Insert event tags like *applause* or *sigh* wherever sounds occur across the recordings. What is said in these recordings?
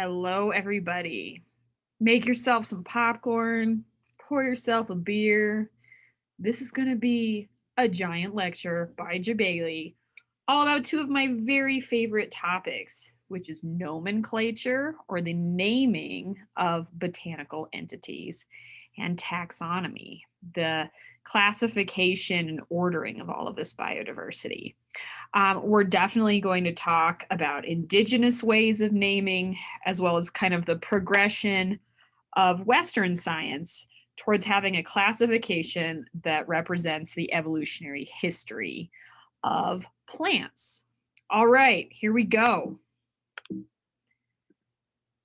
Hello, everybody. Make yourself some popcorn, pour yourself a beer. This is going to be a giant lecture by Jebailey all about two of my very favorite topics, which is nomenclature or the naming of botanical entities and taxonomy, the classification and ordering of all of this biodiversity. Um, we're definitely going to talk about indigenous ways of naming, as well as kind of the progression of Western science towards having a classification that represents the evolutionary history of plants. All right, here we go.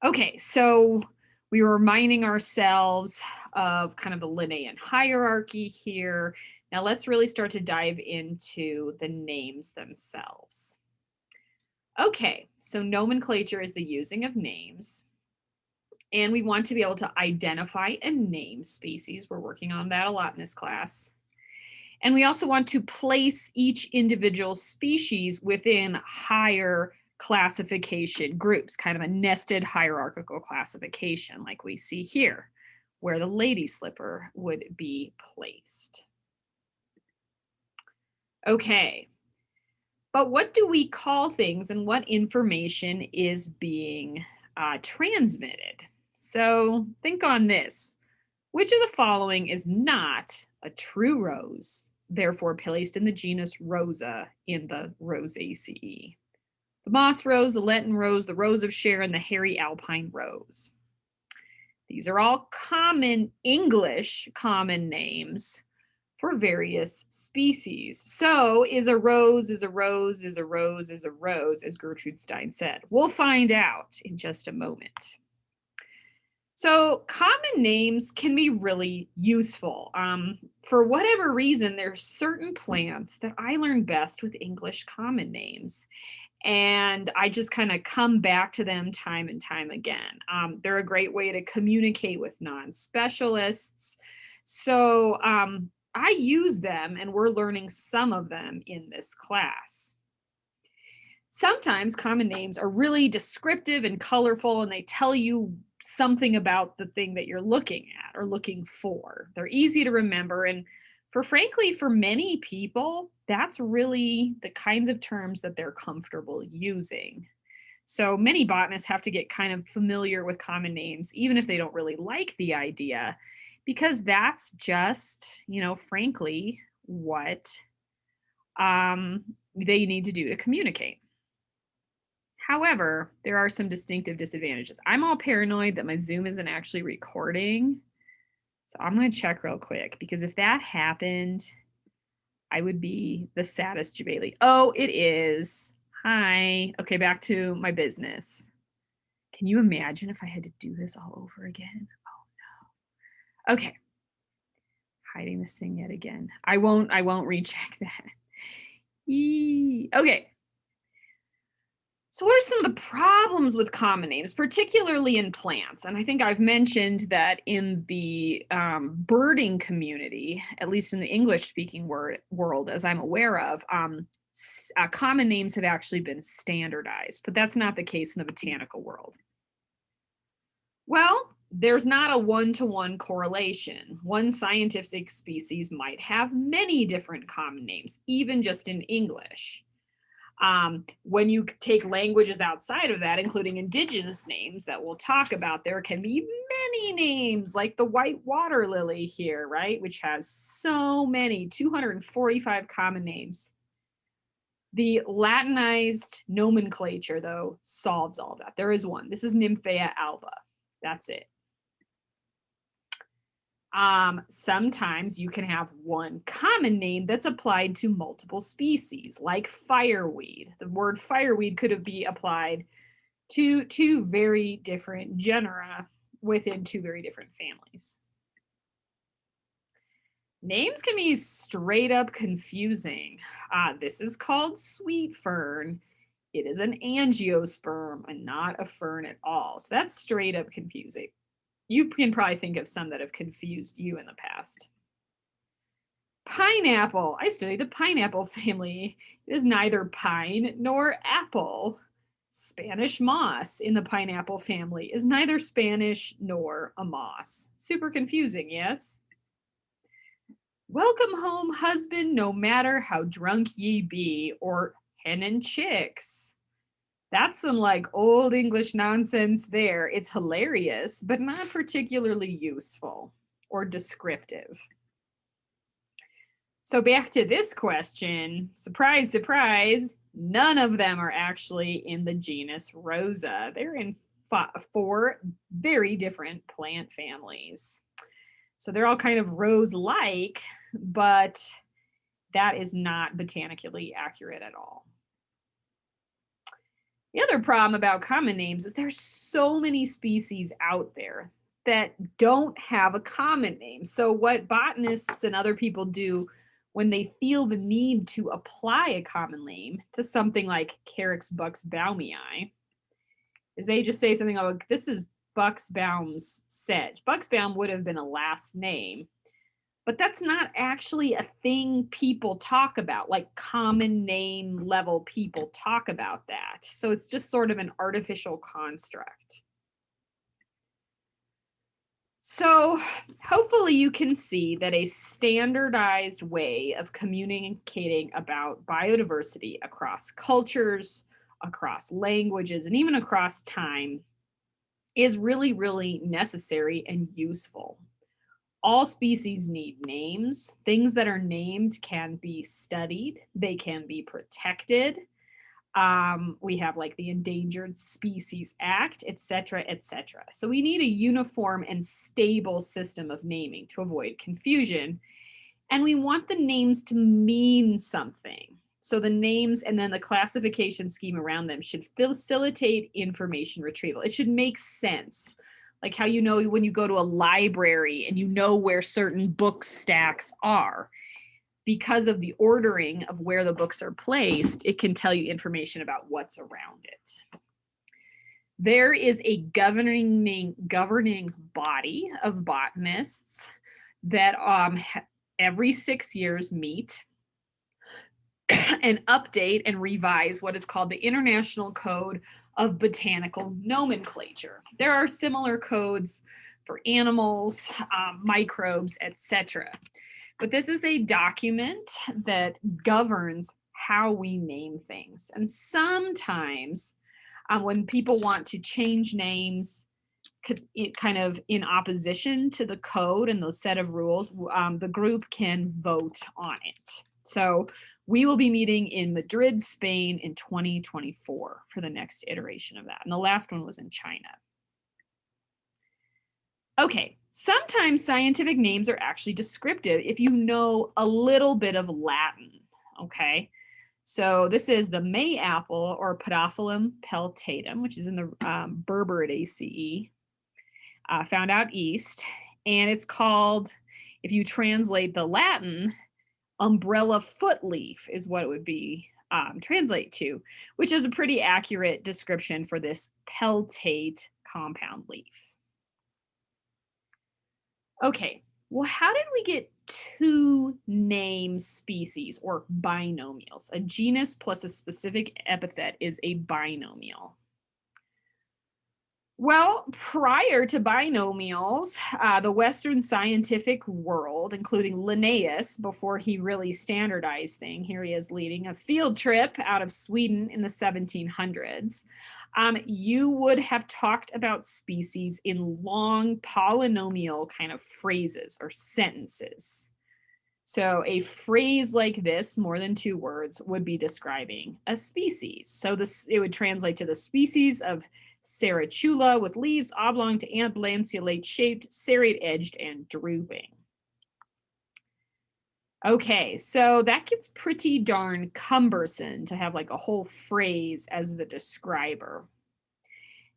Okay, so we were reminding ourselves of kind of the Linnaean hierarchy here. Now let's really start to dive into the names themselves. Okay, so nomenclature is the using of names. And we want to be able to identify and name species. We're working on that a lot in this class. And we also want to place each individual species within higher classification groups, kind of a nested hierarchical classification like we see here, where the lady slipper would be placed. Okay, but what do we call things and what information is being uh, transmitted? So think on this. Which of the following is not a true rose, therefore placed in the genus Rosa in the Rosaceae? The moss rose, the Lenten rose, the rose of Sharon, the hairy alpine rose. These are all common English common names for various species. So is a rose, is a rose, is a rose, is a rose, as Gertrude Stein said. We'll find out in just a moment. So common names can be really useful. Um, for whatever reason, there's certain plants that I learn best with English common names and I just kind of come back to them time and time again. Um, they're a great way to communicate with non-specialists. So um, I use them and we're learning some of them in this class. Sometimes common names are really descriptive and colorful and they tell you something about the thing that you're looking at or looking for. They're easy to remember and for frankly, for many people, that's really the kinds of terms that they're comfortable using. So many botanists have to get kind of familiar with common names, even if they don't really like the idea, because that's just, you know, frankly, what um, they need to do to communicate. However, there are some distinctive disadvantages. I'm all paranoid that my Zoom isn't actually recording. So I'm going to check real quick because if that happened, I would be the saddest Jebailey. Oh, it is. Hi. Okay, back to my business. Can you imagine if I had to do this all over again? Oh no. Okay. Hiding this thing yet again. I won't, I won't recheck *laughs* that. Eee. Okay. So what are some of the problems with common names, particularly in plants? And I think I've mentioned that in the um, birding community, at least in the English speaking word, world, as I'm aware of, um, uh, common names have actually been standardized, but that's not the case in the botanical world. Well, there's not a one-to-one -one correlation. One scientific species might have many different common names, even just in English. Um, when you take languages outside of that, including indigenous names that we'll talk about, there can be many names like the white water lily here, right? Which has so many, 245 common names. The Latinized nomenclature, though, solves all that. There is one. This is Nymphaea alba. That's it. Um, sometimes you can have one common name that's applied to multiple species, like fireweed. The word fireweed could be applied to two very different genera within two very different families. Names can be straight up confusing. Uh, this is called sweet fern. It is an angiosperm and not a fern at all. So that's straight up confusing you can probably think of some that have confused you in the past. Pineapple. I study the pineapple *laughs* family. It is neither pine nor apple. Spanish moss in the pineapple family is neither Spanish nor a moss. Super confusing, yes? Welcome home, husband, no matter how drunk ye be, or hen and chicks. That's some like old English nonsense there. It's hilarious, but not particularly useful or descriptive. So back to this question, surprise, surprise, none of them are actually in the genus Rosa. They're in four very different plant families. So they're all kind of rose-like, but that is not botanically accurate at all. The other problem about common names is there's so many species out there that don't have a common name. So what botanists and other people do when they feel the need to apply a common name to something like Carex buxbaumii is they just say something like, this is Buxbaum's sedge. Buxbaum would have been a last name, but that's not actually a thing people talk about, like common name level people talk about that. So it's just sort of an artificial construct. So hopefully you can see that a standardized way of communicating about biodiversity across cultures, across languages, and even across time is really, really necessary and useful all species need names. Things that are named can be studied. They can be protected. Um, we have like the Endangered Species Act, et cetera, et cetera. So we need a uniform and stable system of naming to avoid confusion. And we want the names to mean something. So the names and then the classification scheme around them should facilitate information retrieval. It should make sense like how you know when you go to a library and you know where certain book stacks are because of the ordering of where the books are placed, it can tell you information about what's around it. There is a governing governing body of botanists that um, every six years meet *coughs* and update and revise what is called the International Code of botanical nomenclature. There are similar codes for animals, um, microbes, etc. But this is a document that governs how we name things. And sometimes um, when people want to change names kind of in opposition to the code and the set of rules, um, the group can vote on it. So we will be meeting in Madrid, Spain in 2024 for the next iteration of that. And the last one was in China. Okay, sometimes scientific names are actually descriptive if you know a little bit of Latin, okay? So this is the May apple or Podophyllum peltatum, which is in the um, Berberidaceae, uh, found out east. And it's called, if you translate the Latin, umbrella foot leaf is what it would be um, translate to, which is a pretty accurate description for this peltate compound leaf. Okay, well, how did we get two name species or binomials? A genus plus a specific epithet is a binomial. Well, prior to binomials, uh, the Western scientific world, including Linnaeus, before he really standardized thing, here he is leading a field trip out of Sweden in the 1700s, um, you would have talked about species in long polynomial kind of phrases or sentences. So a phrase like this, more than two words, would be describing a species. So this it would translate to the species of Serratula with leaves oblong to oblanceolate shaped, serrate edged, and drooping. Okay, so that gets pretty darn cumbersome to have like a whole phrase as the describer.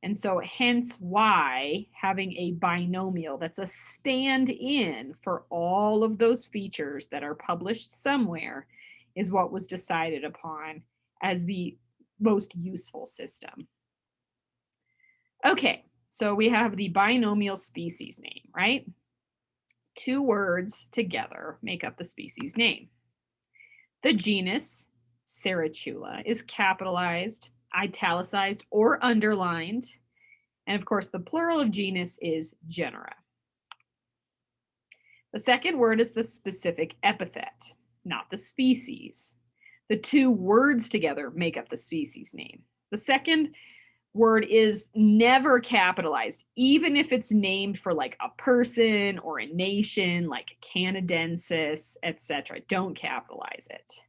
And so hence why having a binomial that's a stand-in for all of those features that are published somewhere is what was decided upon as the most useful system. Okay, so we have the binomial species name, right? Two words together make up the species name. The genus Serratula is capitalized. italicized or underlined. And of course, the plural of genus is genera. The second word is the specific epithet, not the species. The two words together make up the species name. The second word is never capitalized, even if it's named for like a person or a nation, like Canadensis, etc. Don't capitalize it.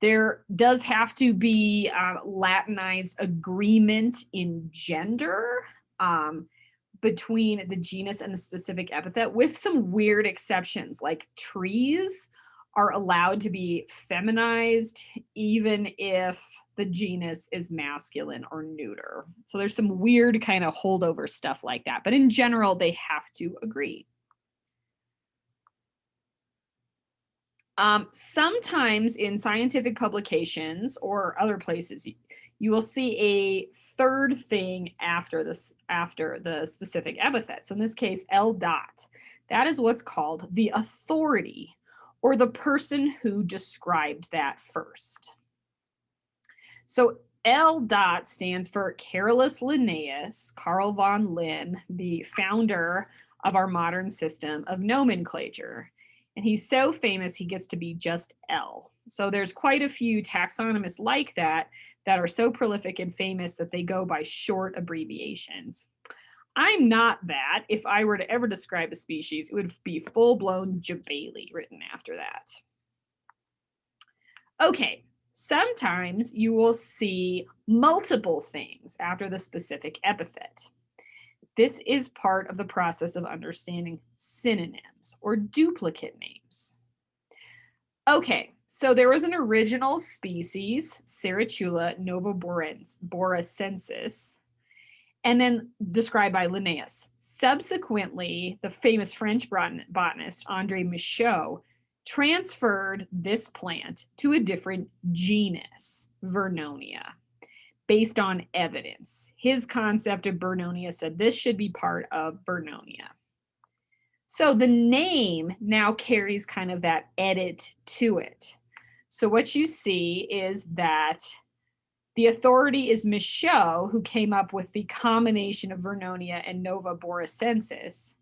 There does have to be uh, Latinized agreement in gender um, between the genus and the specific epithet with some weird exceptions like trees are allowed to be feminized even if the genus is masculine or neuter. So there's some weird kind of holdover stuff like that. But in general, they have to agree. Um, sometimes in scientific publications or other places, you, you will see a third thing after this after the specific epithet. So in this case, L dot. That is what's called the authority or the person who described that first. So L dot stands for Carolus Linnaeus, Carl von Linné, the founder of our modern system of nomenclature. And he's so famous, he gets to be just L. So there's quite a few taxonomists like that that are so prolific and famous that they go by short abbreviations. I'm not that. If I were to ever describe a species, it would be full-blown Jabali written after that. Okay, sometimes you will see multiple things after the specific epithet. This is part of the process of understanding synonyms or duplicate names. Okay, so there was an original species, Serratula novaboracensis, and then described by Linnaeus. Subsequently, the famous French botanist Andre Michaux transferred this plant to a different genus, Vernonia based on evidence. His concept of Vernonia said this should be part of Vernonia. So the name now carries kind of that edit to it. So what you see is that the authority is Michaux, who came up with the combination of Vernonia and Nova Boracensis,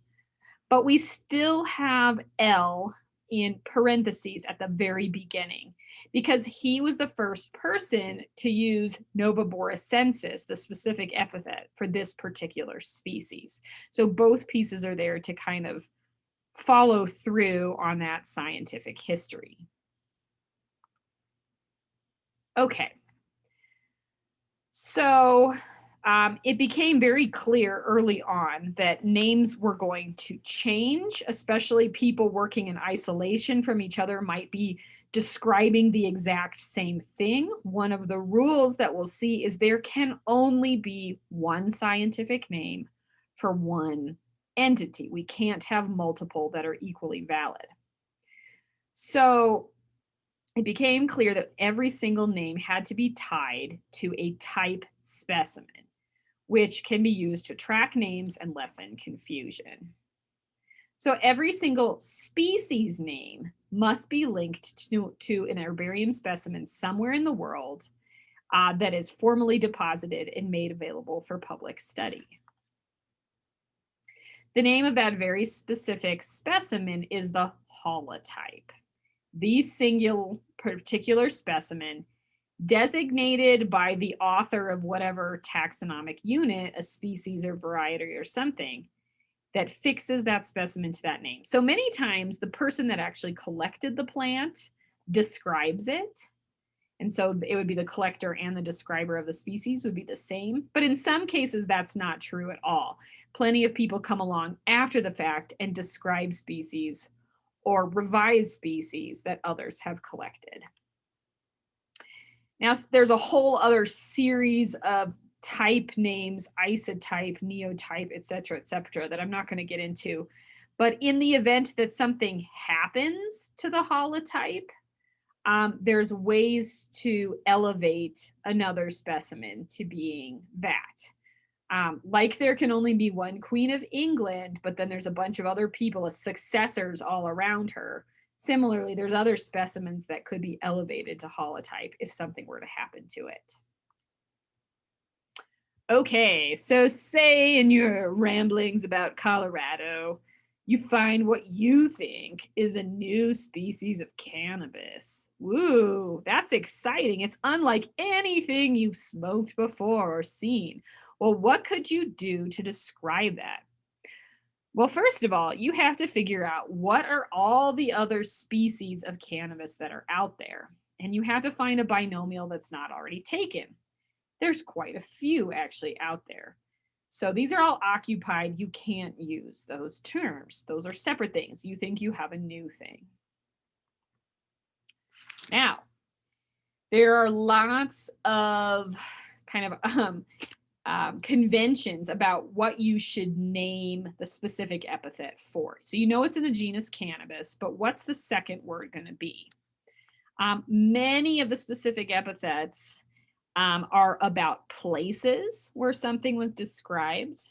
but we still have L in parentheses at the very beginning because he was the first person to use Nova boracensis, the specific epithet for this particular species. So both pieces are there to kind of follow through on that scientific history. Okay. So um, it became very clear early on that names were going to change, especially people working in isolation from each other might be describing the exact same thing. One of the rules that we'll see is there can only be one scientific name for one entity. We can't have multiple that are equally valid. So it became clear that every single name had to be tied to a type specimen, which can be used to track names and lessen confusion. So every single species name must be linked to, to an herbarium specimen somewhere in the world uh, that is formally deposited and made available for public study. The name of that very specific specimen is the holotype. The singular particular specimen designated by the author of whatever taxonomic unit, a species or variety or something, that fixes that specimen to that name. So many times the person that actually collected the plant describes it. And so it would be the collector and the describer of the species would be the same. But in some cases, that's not true at all. Plenty of people come along after the fact and describe species or revise species that others have collected. Now, there's a whole other series of type names, isotype, neotype, et cetera, et cetera, that I'm not going to get into. But in the event that something happens to the holotype, um, there's ways to elevate another specimen to being that. Um, like there can only be one Queen of England, but then there's a bunch of other people as successors all around her. Similarly, there's other specimens that could be elevated to holotype if something were to happen to it. Okay, so say in your ramblings about Colorado, you find what you think is a new species of cannabis. Woo, that's exciting. It's unlike anything you've smoked before or seen. Well, what could you do to describe that? Well, first of all, you have to figure out what are all the other species of cannabis that are out there. And you have to find a binomial that's not already taken. There's quite a few actually out there. So these are all occupied. You can't use those terms. Those are separate things. You think you have a new thing. Now, there are lots of kind of um, um, conventions about what you should name the specific epithet for. So you know it's in the genus cannabis, but what's the second word going to be? Um, many of the specific epithets um, are about places where something was described.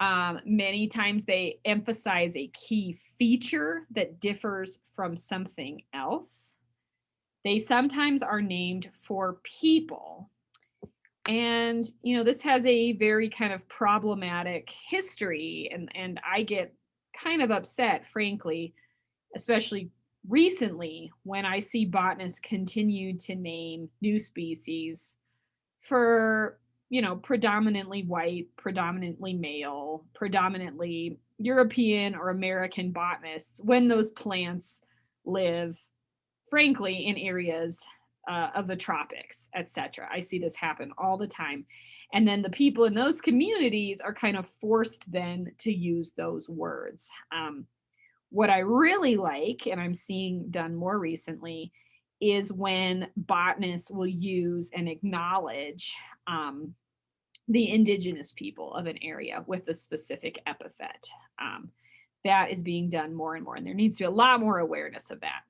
Um, many times they emphasize a key feature that differs from something else. They sometimes are named for people. And, you know, this has a very kind of problematic history. And, and I get kind of upset, frankly, especially recently when I see botanists continue to name new species for, you know, predominantly white, predominantly male, predominantly European or American botanists when those plants live, frankly, in areas uh, of the tropics, etc. I see this happen all the time. And then the people in those communities are kind of forced then to use those words. Um, what I really like, and I'm seeing done more recently, is when botanists will use and acknowledge um, the indigenous people of an area with a specific epithet. Um, that is being done more and more, and there needs to be a lot more awareness of that.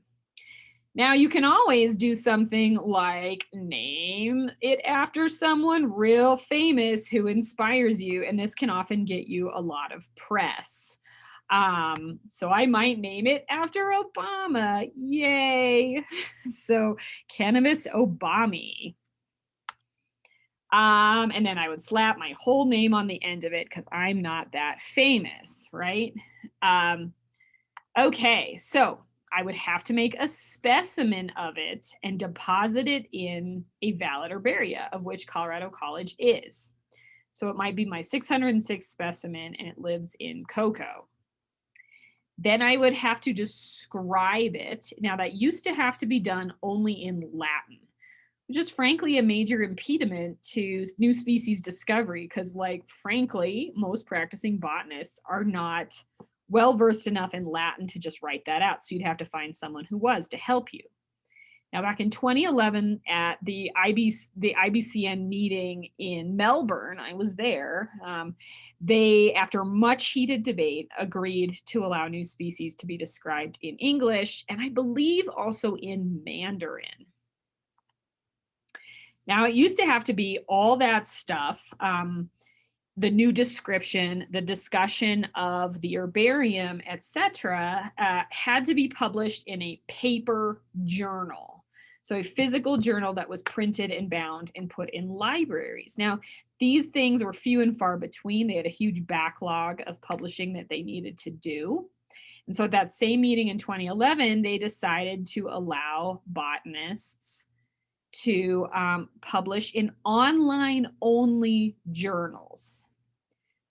Now you can always do something like name it after someone real famous who inspires you, and this can often get you a lot of press. Um, so I might name it after Obama. Yay. *laughs* so cannabis Obami. Um, and then I would slap my whole name on the end of it because I'm not that famous, right? Um, okay, so I would have to make a specimen of it and deposit it in a valid herbaria, of which Colorado College is. So it might be my 606 specimen and it lives in Cocoa. Then I would have to describe it. Now that used to have to be done only in Latin, which is frankly a major impediment to new species discovery because like, frankly, most practicing botanists are not well-versed enough in Latin to just write that out. So you'd have to find someone who was to help you. Now, back in 2011 at the, IBC, the IBCN meeting in Melbourne, I was there, um, they, after much heated debate, agreed to allow new species to be described in English, and I believe also in Mandarin. Now, it used to have to be all that stuff, um, the new description, the discussion of the herbarium, etc., uh, had to be published in a paper journal. So a physical journal that was printed and bound and put in libraries. Now, these things were few and far between. They had a huge backlog of publishing that they needed to do. And so at that same meeting in 2011, they decided to allow botanists to um, publish in online only journals,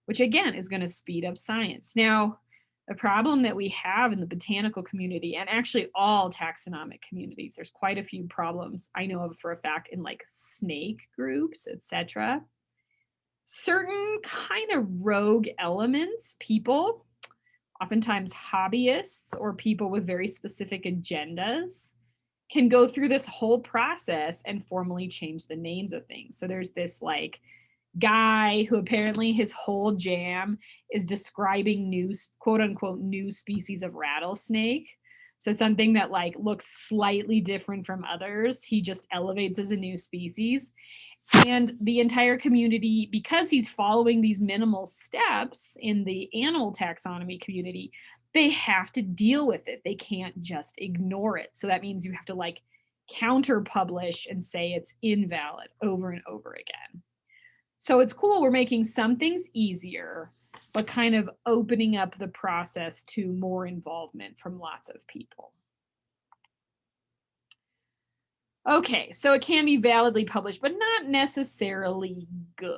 which again is going to speed up science. Now, the problem that we have in the botanical community and actually all taxonomic communities, there's quite a few problems I know of for a fact in like snake groups, etc. Certain kind of rogue elements, people, oftentimes hobbyists or people with very specific agendas can go through this whole process and formally change the names of things. So there's this like guy who apparently his whole jam is describing new quote unquote new species of rattlesnake. So something that like looks slightly different from others, he just elevates as a new species. And the entire community, because he's following these minimal steps in the animal taxonomy community, they have to deal with it. They can't just ignore it. So that means you have to like counter publish and say it's invalid over and over again. So it's cool, we're making some things easier, but kind of opening up the process to more involvement from lots of people. Okay, so it can be validly published, but not necessarily good.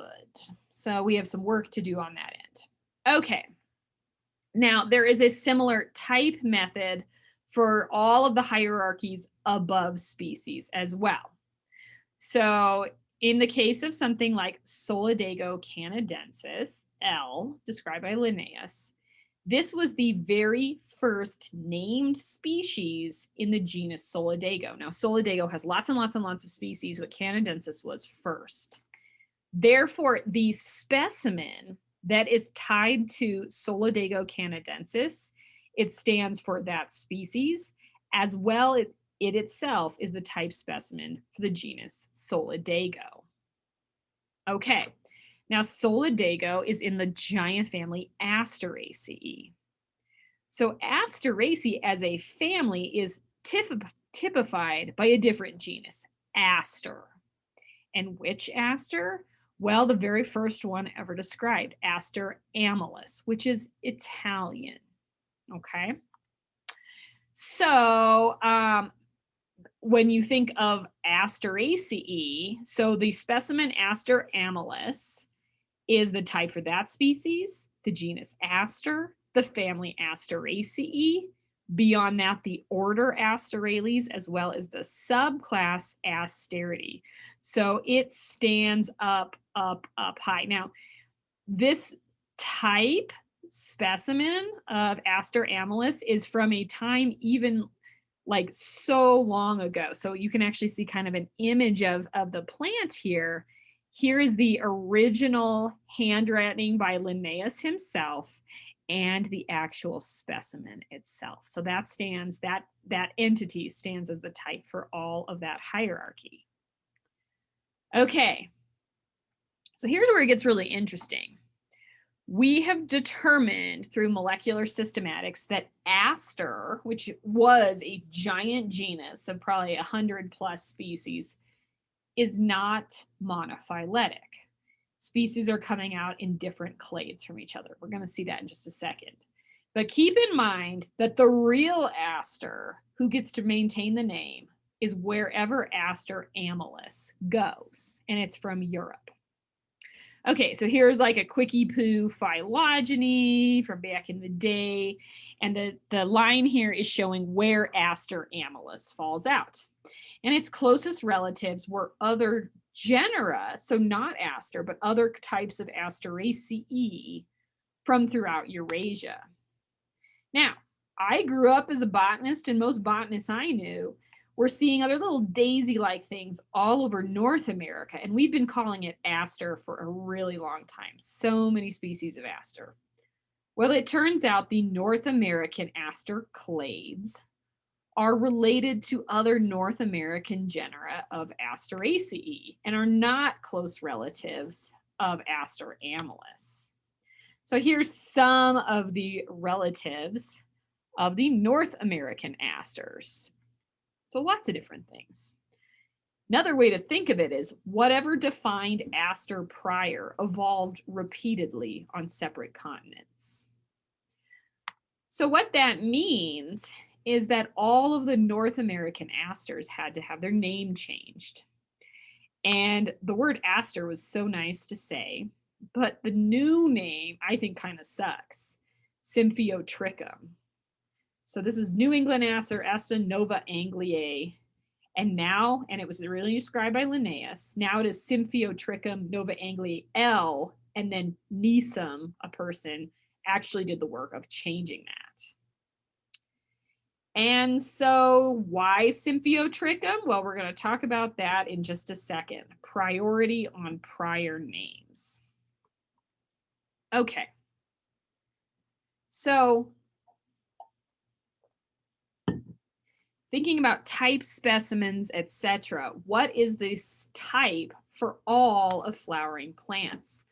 So we have some work to do on that end. Okay, now there is a similar type method for all of the hierarchies above species as well. So in the case of something like Solidago canadensis, L, described by Linnaeus, this was the very first named species in the genus Solidago. Now, Solidago has lots and lots and lots of species, but Canadensis was first. Therefore, the specimen that is tied to Solidago canadensis, it stands for that species, as well it, it itself is the type specimen for the genus Solidago. Okay, now, Solidago is in the giant family Asteraceae. So Asteraceae as a family is typified by a different genus, Aster. And which Aster? Well, the very first one ever described, Aster amellus, which is Italian. Okay. So um, when you think of Asteraceae, so the specimen Aster amellus is the type for that species, the genus Aster, the family Asteraceae, beyond that the order Asterales, as well as the subclass Asteridae. So it stands up, up, up high. Now, this type specimen of Aster amellus is from a time even like so long ago. So you can actually see kind of an image of, of the plant here here is the original handwriting by Linnaeus himself and the actual specimen itself. So that stands, that, that entity stands as the type for all of that hierarchy. Okay, so here's where it gets really interesting. We have determined through molecular systematics that Aster, which was a giant genus of probably 100 plus species, is not monophyletic. Species are coming out in different clades from each other. We're going to see that in just a second. But keep in mind that the real aster who gets to maintain the name is wherever aster amellus goes, and it's from Europe. Okay, so here's like a quickie poo phylogeny from back in the day. And the, the line here is showing where aster amellus falls out and its closest relatives were other genera, so not aster, but other types of Asteraceae from throughout Eurasia. Now, I grew up as a botanist and most botanists I knew were seeing other little daisy-like things all over North America, and we've been calling it aster for a really long time. So many species of aster. Well, it turns out the North American aster clades are related to other North American genera of Asteraceae and are not close relatives of Aster amellus. So here's some of the relatives of the North American asters. So lots of different things. Another way to think of it is whatever defined aster prior evolved repeatedly on separate continents. So what that means is that all of the North American asters had to have their name changed. And the word aster was so nice to say, but the new name I think kind of sucks, Symphyotrichum. So this is New England aster, Asta nova Angliae. And now, and it was really described by Linnaeus, now it is Symphyotrichum nova Angliae L, and then Nesom, a person, actually did the work of changing that. And so why Symphyotrichum? Well, we're going to talk about that in just a second. Priority on prior names. Okay. So thinking about type specimens, etc. What is this type for all of flowering plants?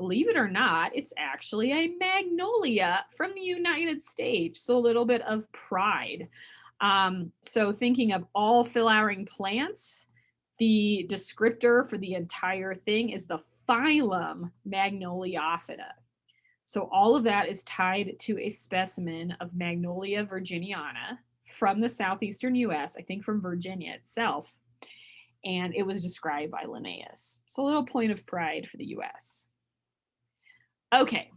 believe it or not, it's actually a magnolia from the United States. So a little bit of pride. Um, so thinking of all flowering plants, the descriptor for the entire thing is the phylum Magnoliophyta. So all of that is tied to a specimen of Magnolia virginiana from the southeastern US, I think from Virginia itself, and it was described by Linnaeus. So a little point of pride for the US. Okay,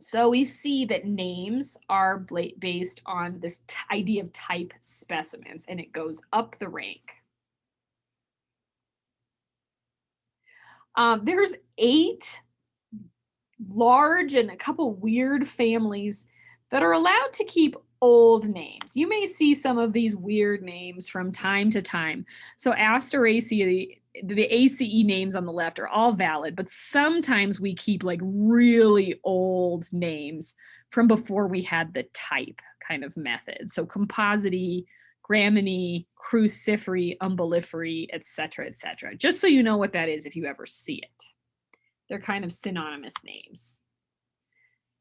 so we see that names are based on this idea of type specimens, and it goes up the rank. Um, there's eight large and a couple weird families that are allowed to keep old names. You may see some of these weird names from time to time. So Asteraceae, the, ACE names on the left are all valid, but sometimes we keep like really old names from before we had the type kind of method. So Compositae, Gramineae, Cruciferae, Umbelliferae, etc., etc. Just so you know what that is if you ever see it. They're kind of synonymous names.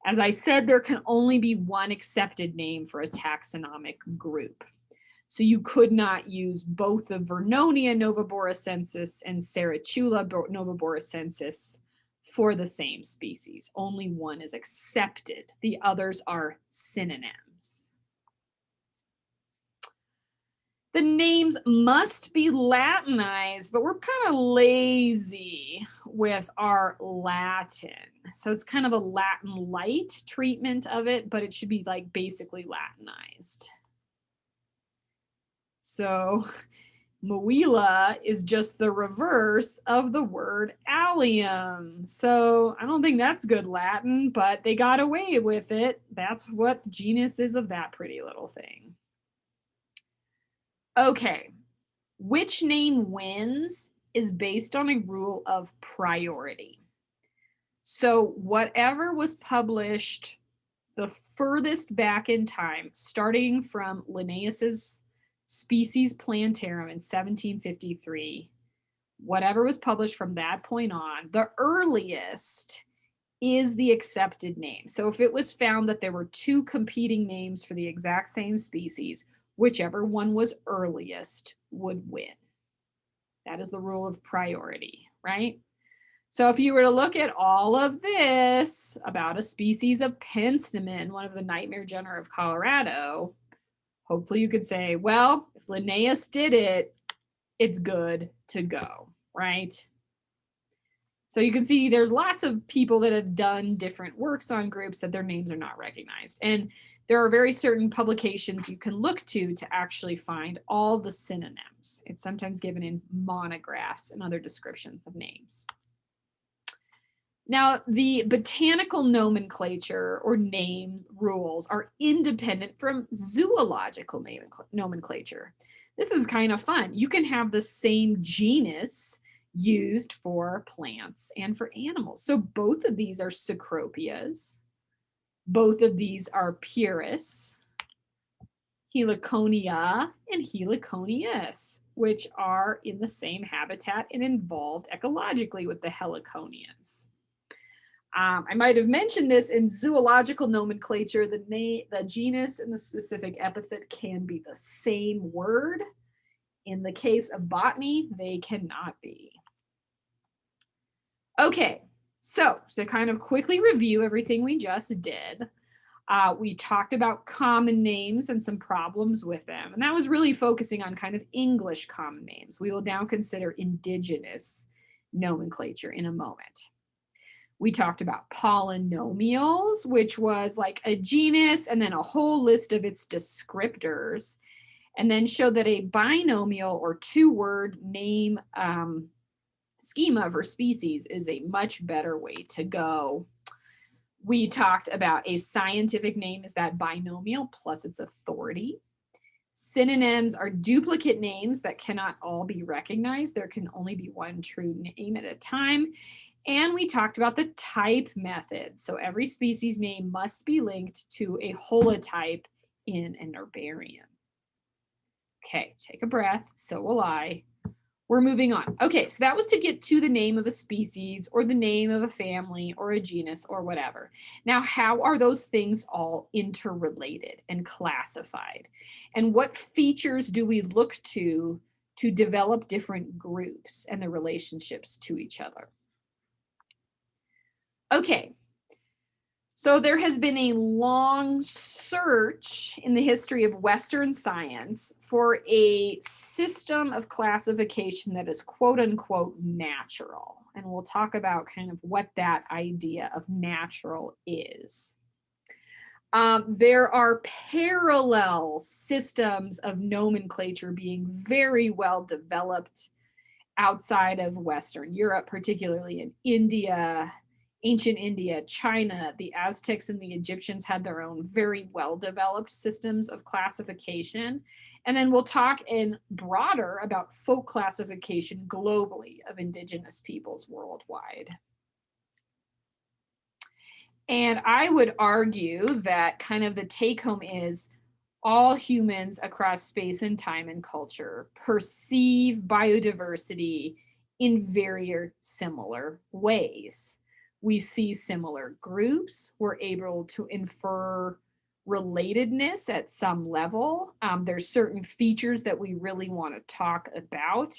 As I said, there can only be one accepted name for a taxonomic group. So you could not use both the Vernonia noveboracensis and Serratula noveboracensis for the same species. Only one is accepted. The others are synonyms. The names must be Latinized, but we're kind of lazy with our Latin. So it's kind of a Latin light treatment of it, but it should be like basically Latinized. So *laughs* Muilla is just the reverse of the word allium. So I don't think that's good Latin, but they got away with it. That's what the genus is of that pretty little thing. Okay, which name wins is based on a rule of priority. So whatever was published the furthest back in time, starting from Linnaeus's Species Plantarum in 1753, whatever was published from that point on, the earliest is the accepted name. So if it was found that there were two competing names for the exact same species, whichever one was earliest would win. That is the rule of priority, right? So if you were to look at all of this about a species of penstemon, one of the nightmare genera of Colorado, hopefully you could say, well, if Linnaeus did it, it's good to go, right? So you can see there's lots of people that have done different works on groups that their names are not recognized. And there are very certain publications you can look to to actually find all the synonyms. It's sometimes given in monographs and other descriptions of names. Now, the botanical nomenclature or name rules are independent from zoological nomenclature. This is kind of fun. You can have the same genus used for plants and for animals. So both of these are Cecropias both of these are Pieris, Heliconia and Heliconius, which are in the same habitat and involved ecologically with the Heliconians. Um, I might have mentioned this in zoological nomenclature, the, the genus and the specific epithet can be the same word. In the case of botany, they cannot be. Okay, so to kind of quickly review everything we just did, uh, we talked about common names and some problems with them. And that was really focusing on kind of English common names. We will now consider indigenous nomenclature in a moment. We talked about polynomials, which was like a genus and then a whole list of its descriptors, and then showed that a binomial or two word name um, schema for species is a much better way to go. We talked about a scientific name is that binomial plus its authority. Synonyms are duplicate names that cannot all be recognized. There can only be one true name at a time. And we talked about the type method. So every species name must be linked to a holotype in an herbarium. Okay, take a breath. So will I. We're moving on. Okay, so that was to get to the name of a species or the name of a family or a genus or whatever. Now, how are those things all interrelated and classified? And what features do we look to to develop different groups and the relationships to each other? Okay, so there has been a long search in the history of Western science for a system of classification that is quote unquote natural. And we'll talk about kind of what that idea of natural is. Um, there are parallel systems of nomenclature being very well developed outside of Western Europe, particularly in India, ancient India, China, the Aztecs and the Egyptians had their own very well developed systems of classification. And then we'll talk in broader about folk classification globally of indigenous peoples worldwide. And I would argue that kind of the take home is all humans across space and time and culture perceive biodiversity in very similar ways. We see similar groups, we're able to infer relatedness at some level. Um, there's certain features that we really want to talk about.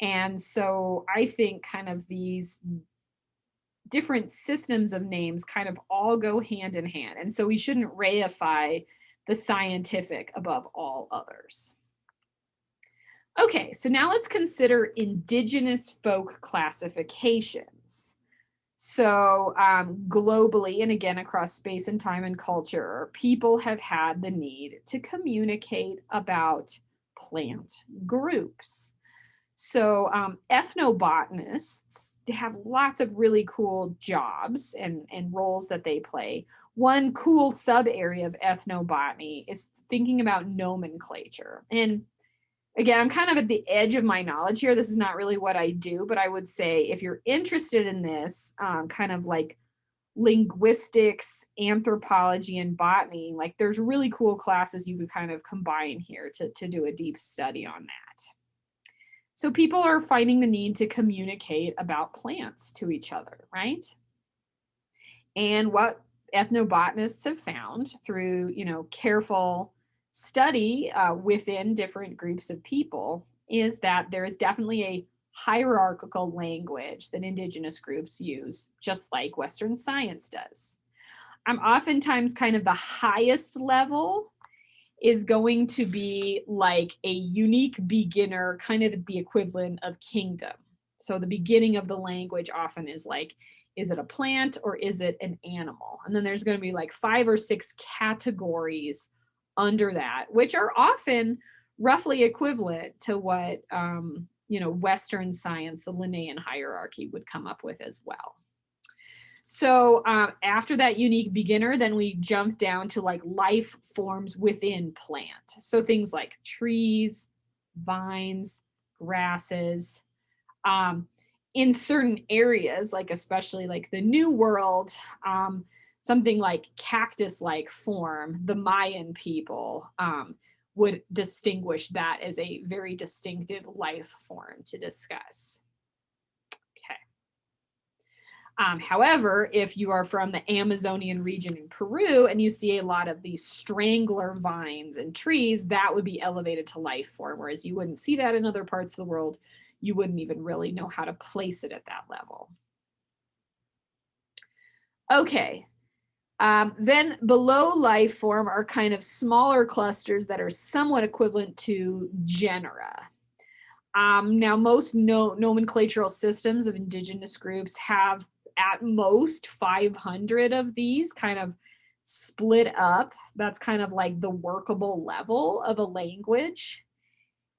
And so I think kind of these different systems of names kind of all go hand in hand. And so we shouldn't reify the scientific above all others. Okay, so now let's consider indigenous folk classifications. So um, globally, and again across space and time and culture, people have had the need to communicate about plant groups. So um, ethnobotanists have lots of really cool jobs and, and roles that they play. One cool sub area of ethnobotany is thinking about nomenclature. And again, I'm kind of at the edge of my knowledge here. This is not really what I do, but I would say if you're interested in this um, kind of like linguistics, anthropology, and botany, like there's really cool classes you could kind of combine here to, to do a deep study on that. So people are finding the need to communicate about plants to each other, right? And what ethnobotanists have found through, you know, careful study uh, within different groups of people is that there is definitely a hierarchical language that indigenous groups use, just like Western science does. I'm oftentimes kind of the highest level is going to be like a unique beginner, kind of the equivalent of kingdom. So the beginning of the language often is like, is it a plant or is it an animal? And then there's going to be like five or six categories under that, which are often roughly equivalent to what, um, you know, Western science, the Linnaean hierarchy would come up with as well. So um, after that unique beginner, then we jump down to like life forms within plant. So things like trees, vines, grasses. Um, in certain areas, like especially like the New World, um, something like cactus-like form, the Mayan people um, would distinguish that as a very distinctive life form to discuss. Um, however, if you are from the Amazonian region in Peru and you see a lot of these strangler vines and trees, that would be elevated to life form, whereas you wouldn't see that in other parts of the world. You wouldn't even really know how to place it at that level. Okay, um, then below life form are kind of smaller clusters that are somewhat equivalent to genera. Um, now, most no nomenclatural systems of indigenous groups have at most 500 of these kind of split up. That's kind of like the workable level of a language.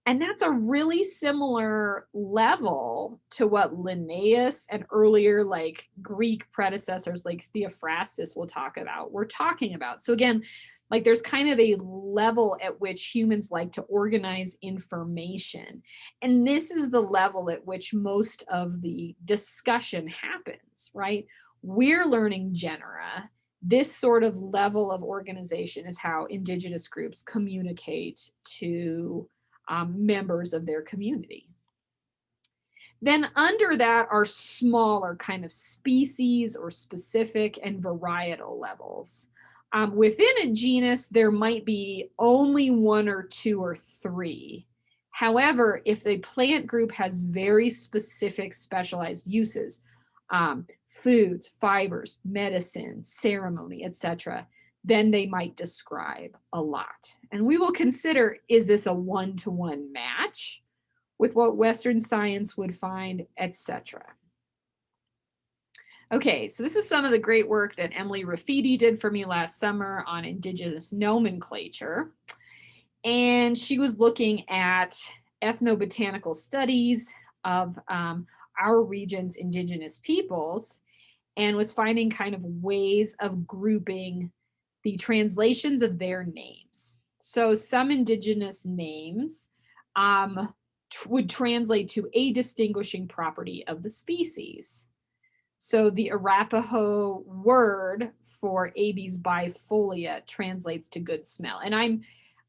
And that's a really similar level to what Linnaeus and earlier like Greek predecessors like Theophrastus will talk about, we're talking about. So again, like there's kind of a level at which humans like to organize information. And this is the level at which most of the discussion happens, right? We're learning genera. This sort of level of organization is how indigenous groups communicate to um, members of their community. Then under that are smaller kind of species or specific and varietal levels. Um, within a genus, there might be only one or two or three. However, if the plant group has very specific specialized uses, um, foods, fibers, medicine, ceremony, etc., then they might describe a lot. And we will consider, is this a one-to-one -one match with what Western science would find, etc. Okay, so this is some of the great work that Emily Rafidi did for me last summer on indigenous nomenclature. And she was looking at ethnobotanical studies of um, our region's indigenous peoples and was finding kind of ways of grouping the translations of their names. So some indigenous names um, would translate to a distinguishing property of the species. So the Arapaho word for Abies bifolia translates to good smell. And I'm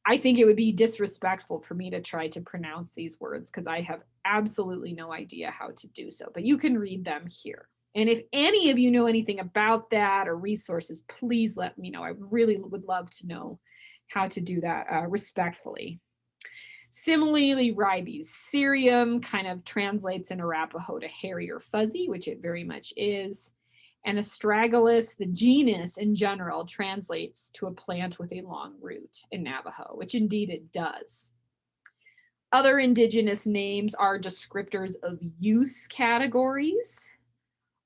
I think it would be disrespectful for me to try to pronounce these words because I have absolutely no idea how to do so, but you can read them here. And if any of you know anything about that or resources, please let me know. I really would love to know how to do that uh, respectfully. Similarly, ribes cereum kind of translates in Arapaho to hairy or fuzzy, which it very much is. And astragalus, the genus in general, translates to a plant with a long root in Navajo, which indeed it does. Other indigenous names are descriptors of use categories.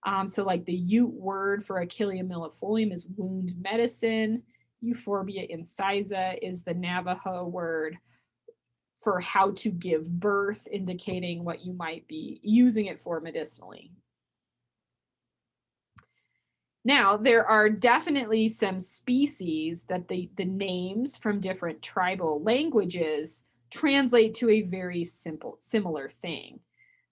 Um, so like the Ute word for Achillea millefolium is wound medicine. Euphorbia incisa is the Navajo word for how to give birth, indicating what you might be using it for medicinally. Now, there are definitely some species that the, the names from different tribal languages translate to a very simple, similar thing.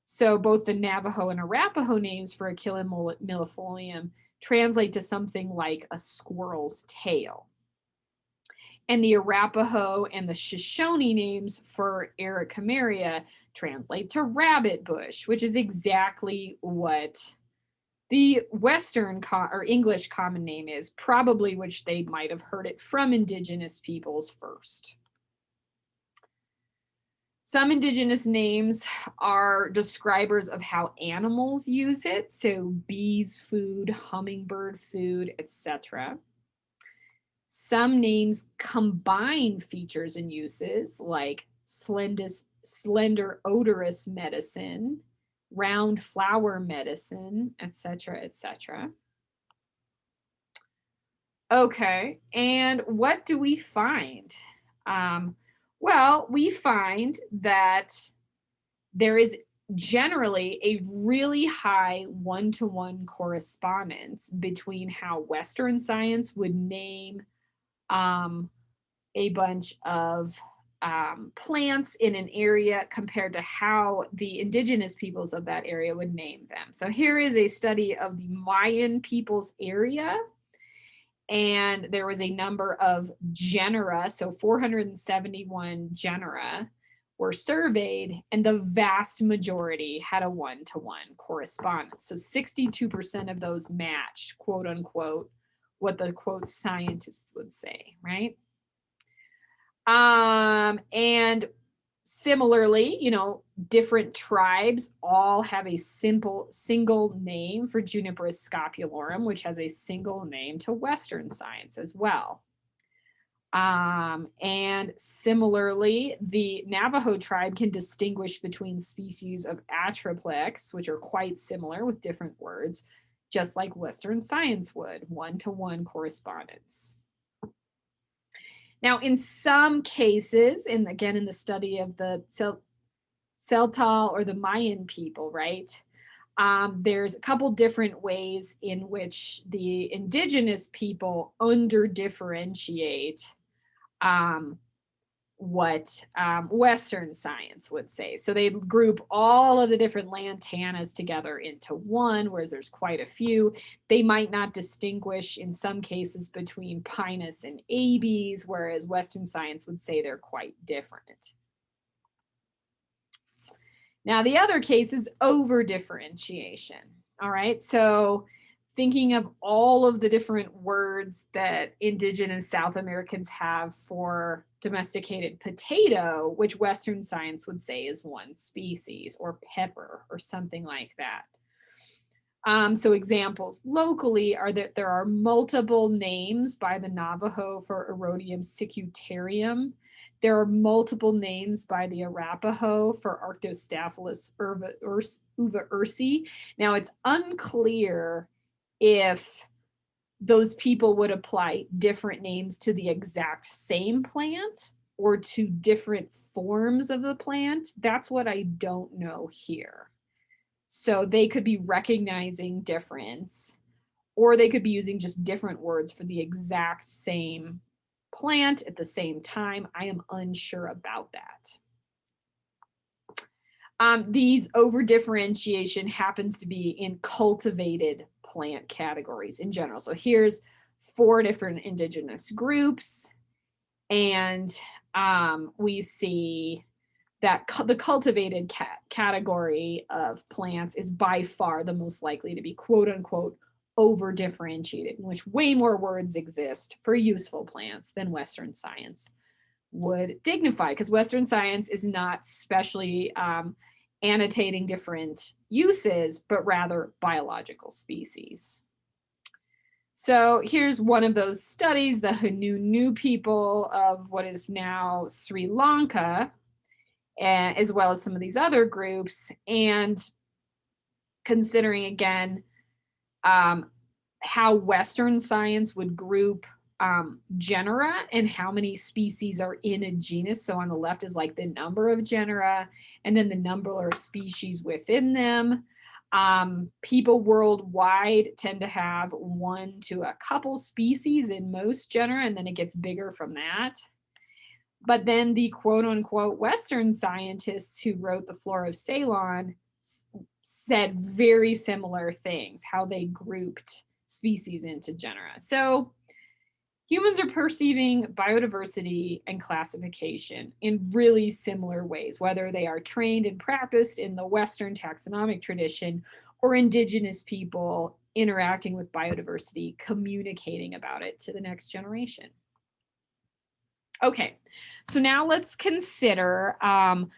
So both the Navajo and Arapaho names for Achillea millefolium translate to something like a squirrel's tail. And the Arapaho and the Shoshone names for Araucaria translate to rabbit bush, which is exactly what the Western or English common name is, probably which they might have heard it from indigenous peoples first. Some indigenous names are describers of how animals use it. So bees food, hummingbird food, etc. Some names combine features and uses like slender slender odorous medicine, round flower medicine, etc., etc. Okay, and what do we find? Um, well, we find that there is generally a really high one-to-one -one correspondence between how Western science would name um, a bunch of um, plants in an area compared to how the indigenous peoples of that area would name them. So here is a study of the Mayan peoples area and there was a number of genera, so 471 genera were surveyed, and the vast majority had a one-to-one -one correspondence. So 62% of those matched, quote unquote, what the quote scientists would say, right? Um, and Similarly, you know, different tribes all have a simple single name for Juniperus scopulorum, which has a single name to Western science as well. Um, and similarly, the Navajo tribe can distinguish between species of atriplex, which are quite similar with different words, just like Western science would, one-to-one -one correspondence. Now, in some cases, and again, in the study of the Tzeltal or the Mayan people, right? Um, there's a couple different ways in which the indigenous people under differentiate um, what um, Western science would say. So they group all of the different lantanas together into one, whereas there's quite a few. They might not distinguish in some cases between Pinus and Abies, whereas Western science would say they're quite different. Now the other case is over differentiation. All right, so thinking of all of the different words that indigenous South Americans have for domesticated potato, which Western science would say is one species, or pepper, or something like that. Um, so examples locally are that there are multiple names by the Navajo for Erodium cicutarium. There are multiple names by the Arapaho for Arctostaphylos uva, uva ursi. Now it's unclear if those people would apply different names to the exact same plant or to different forms of the plant. That's what I don't know here. So they could be recognizing difference or they could be using just different words for the exact same plant at the same time. I am unsure about that. Um, these over differentiation happens to be in cultivated plant categories in general. So here's four different indigenous groups and um, we see that the cultivated ca category of plants is by far the most likely to be quote unquote over differentiated, in which way more words exist for useful plants than Western science would dignify, because Western science is not specially um, annotating different uses, but rather biological species. So here's one of those studies, the Hanunoo people of what is now Sri Lanka, and, as well as some of these other groups, and considering again um, how Western science would group um, genera and how many species are in a genus. So on the left is like the number of genera and then the number of species within them. Um, people worldwide tend to have one to a couple species in most genera, and then it gets bigger from that. But then the quote unquote Western scientists who wrote the Flora of Ceylon said very similar things, how they grouped species into genera. So humans are perceiving biodiversity and classification in really similar ways, whether they are trained and practiced in the Western taxonomic tradition or indigenous people interacting with biodiversity, communicating about it to the next generation. Okay, so now let's consider um,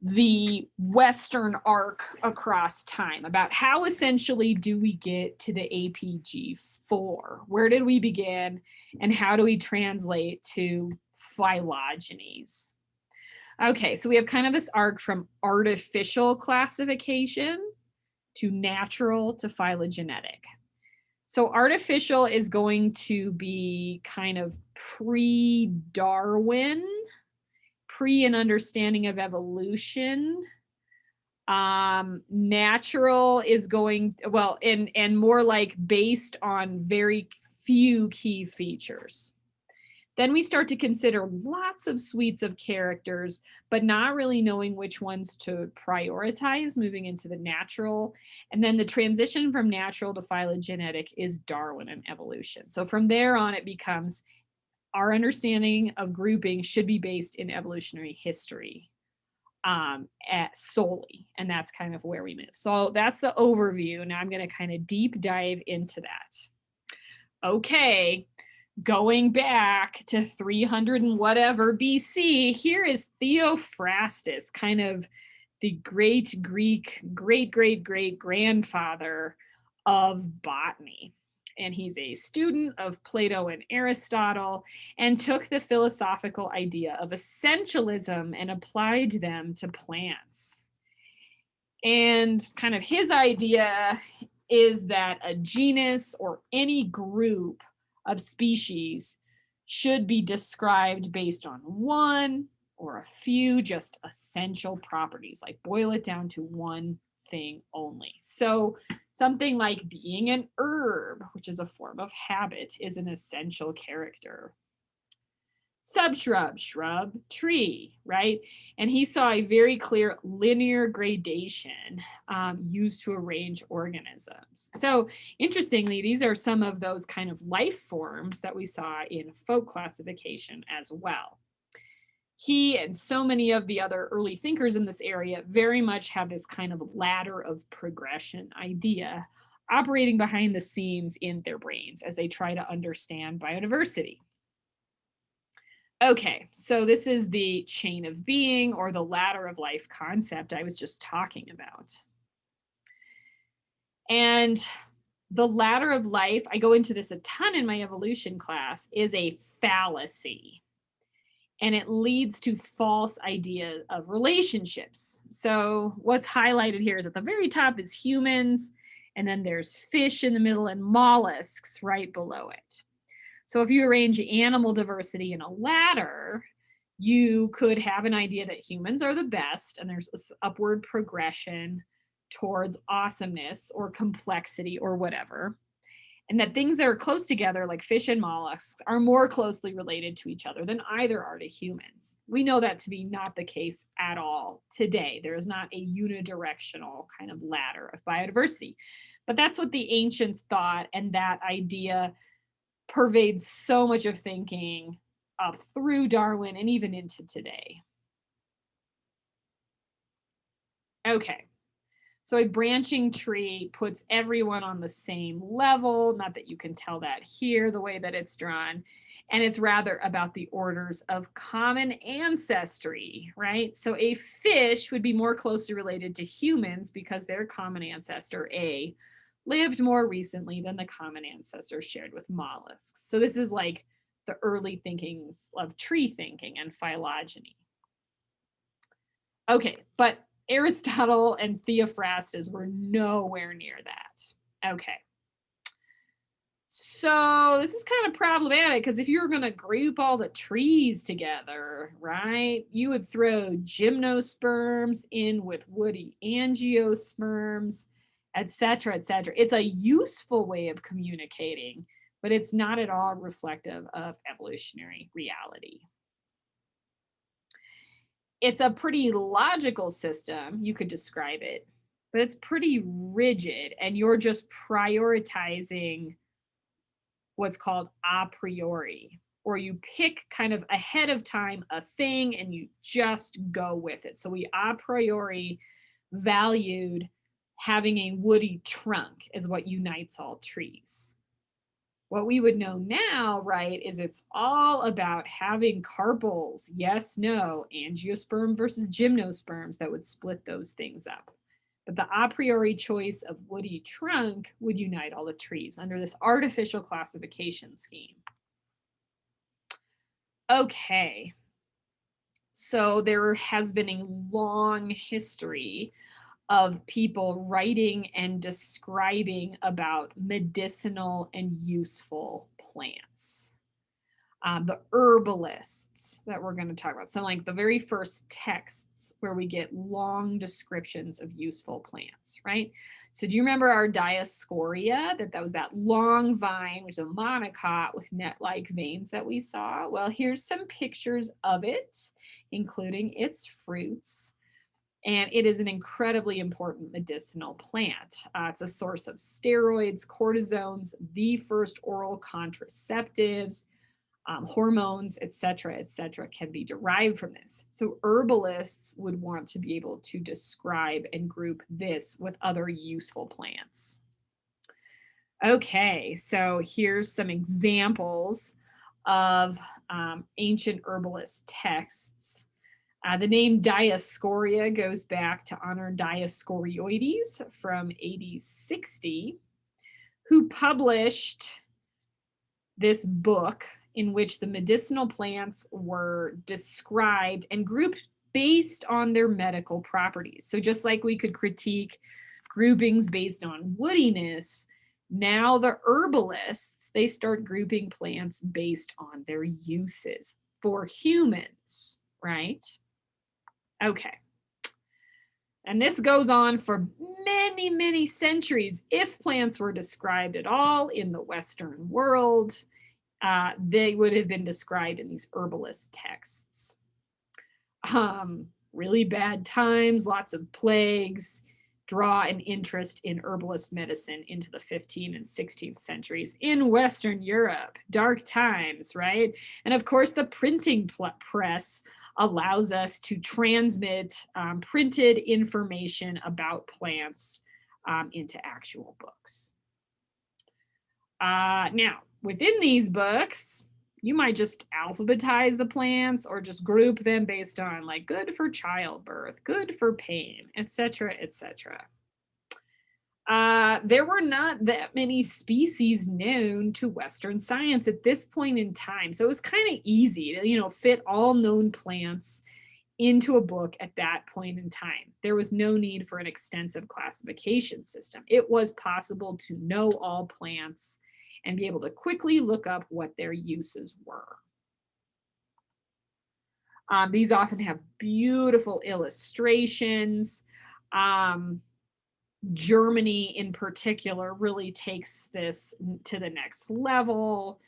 the Western arc across time, about how essentially do we get to the APG4? Where did we begin and how do we translate to phylogenies? Okay, so we have kind of this arc from artificial classification to natural to phylogenetic. So artificial is going to be kind of pre-Darwin, pre an understanding of evolution. Um, natural is going, well, and, and more like based on very few key features. Then we start to consider lots of suites of characters, but not really knowing which ones to prioritize moving into the natural. And then the transition from natural to phylogenetic is Darwin and evolution. So from there on, it becomes our understanding of grouping should be based in evolutionary history um, at solely, and that's kind of where we move. So that's the overview. Now I'm going to kind of deep dive into that. Okay, going back to 300 and whatever BC, here is Theophrastus, kind of the great Greek, great, great, great grandfather of botany. And he's a student of Plato and Aristotle and took the philosophical idea of essentialism and applied them to plants. And kind of his idea is that a genus or any group of species should be described based on one or a few just essential properties, like boil it down to one thing only. So something like being an herb, which is a form of habit, is an essential character subshrub, shrub, tree, right? And he saw a very clear linear gradation um, used to arrange organisms. So interestingly, these are some of those kind of life forms that we saw in folk classification as well. He and so many of the other early thinkers in this area very much have this kind of ladder of progression idea operating behind the scenes in their brains as they try to understand biodiversity. Okay, so this is the chain of being or the ladder of life concept I was just talking about. And the ladder of life, I go into this a ton in my evolution class, is a fallacy. And it leads to false ideas of relationships. So what's highlighted here is at the very top is humans, and then there's fish in the middle and mollusks right below it. So if you arrange animal diversity in a ladder, you could have an idea that humans are the best and there's this upward progression towards awesomeness or complexity or whatever. And that things that are close together, like fish and mollusks, are more closely related to each other than either are to humans. We know that to be not the case at all today. There is not a unidirectional kind of ladder of biodiversity. But that's what the ancients thought, and that idea pervades so much of thinking up through Darwin and even into today. Okay, so a branching tree puts everyone on the same level, not that you can tell that here the way that it's drawn, and it's rather about the orders of common ancestry, right? So a fish would be more closely related to humans because their common ancestor, A, lived more recently than the common ancestor shared with mollusks. So this is like the early thinkings of tree thinking and phylogeny. Okay, but Aristotle and Theophrastus were nowhere near that. Okay. So this is kind of problematic because if you were going to group all the trees together, right, you would throw gymnosperms in with woody angiosperms, etc., etc. It's a useful way of communicating but it's not at all reflective of evolutionary reality. It's a pretty logical system, you could describe it, but it's pretty rigid and you're just prioritizing what's called a priori, or you pick kind of ahead of time a thing and you just go with it. So we a priori valued having a woody trunk is what unites all trees. What we would know now, right, is it's all about having carpels, yes, no, angiosperm versus gymnosperms that would split those things up. But the a priori choice of woody trunk would unite all the trees under this artificial classification scheme. Okay, so there has been a long history of people writing and describing about medicinal and useful plants. Um, the herbalists that we're going to talk about. So like the very first texts where we get long descriptions of useful plants, right? So do you remember our Dioscorea, that that was that long vine, which is a monocot with net-like veins that we saw? Well, here's some pictures of it, including its fruits and it is an incredibly important medicinal plant. Uh, it's a source of steroids, cortisones, the first oral contraceptives, um, hormones, etc., etc., can be derived from this. So herbalists would want to be able to describe and group this with other useful plants. Okay, so here's some examples of um, ancient herbalist texts. Uh, the name Dioscorea goes back to honor Dioscorides from AD 60, who published this book in which the medicinal plants were described and grouped based on their medical properties. So just like we could critique groupings based on woodiness, now the herbalists, they start grouping plants based on their uses for humans, right? Okay. And this goes on for many, many centuries. If plants were described at all in the Western world, uh, they would have been described in these herbalist texts. Um, really bad times, lots of plagues, draw an interest in herbalist medicine into the 15th and 16th centuries in Western Europe, dark times, right? And of course, the printing press allows us to transmit um, printed information about plants um, into actual books. Uh, now, within these books, you might just alphabetize the plants or just group them based on like good for childbirth, good for pain, etc., etc. uh, there were not that many species known to Western science at this point in time. So it was kind of easy to, you know, fit all known plants into a book at that point in time. There was no need for an extensive classification system. It was possible to know all plants and be able to quickly look up what their uses were. Um, these often have beautiful illustrations. Um, Germany in particular really takes this to the next level.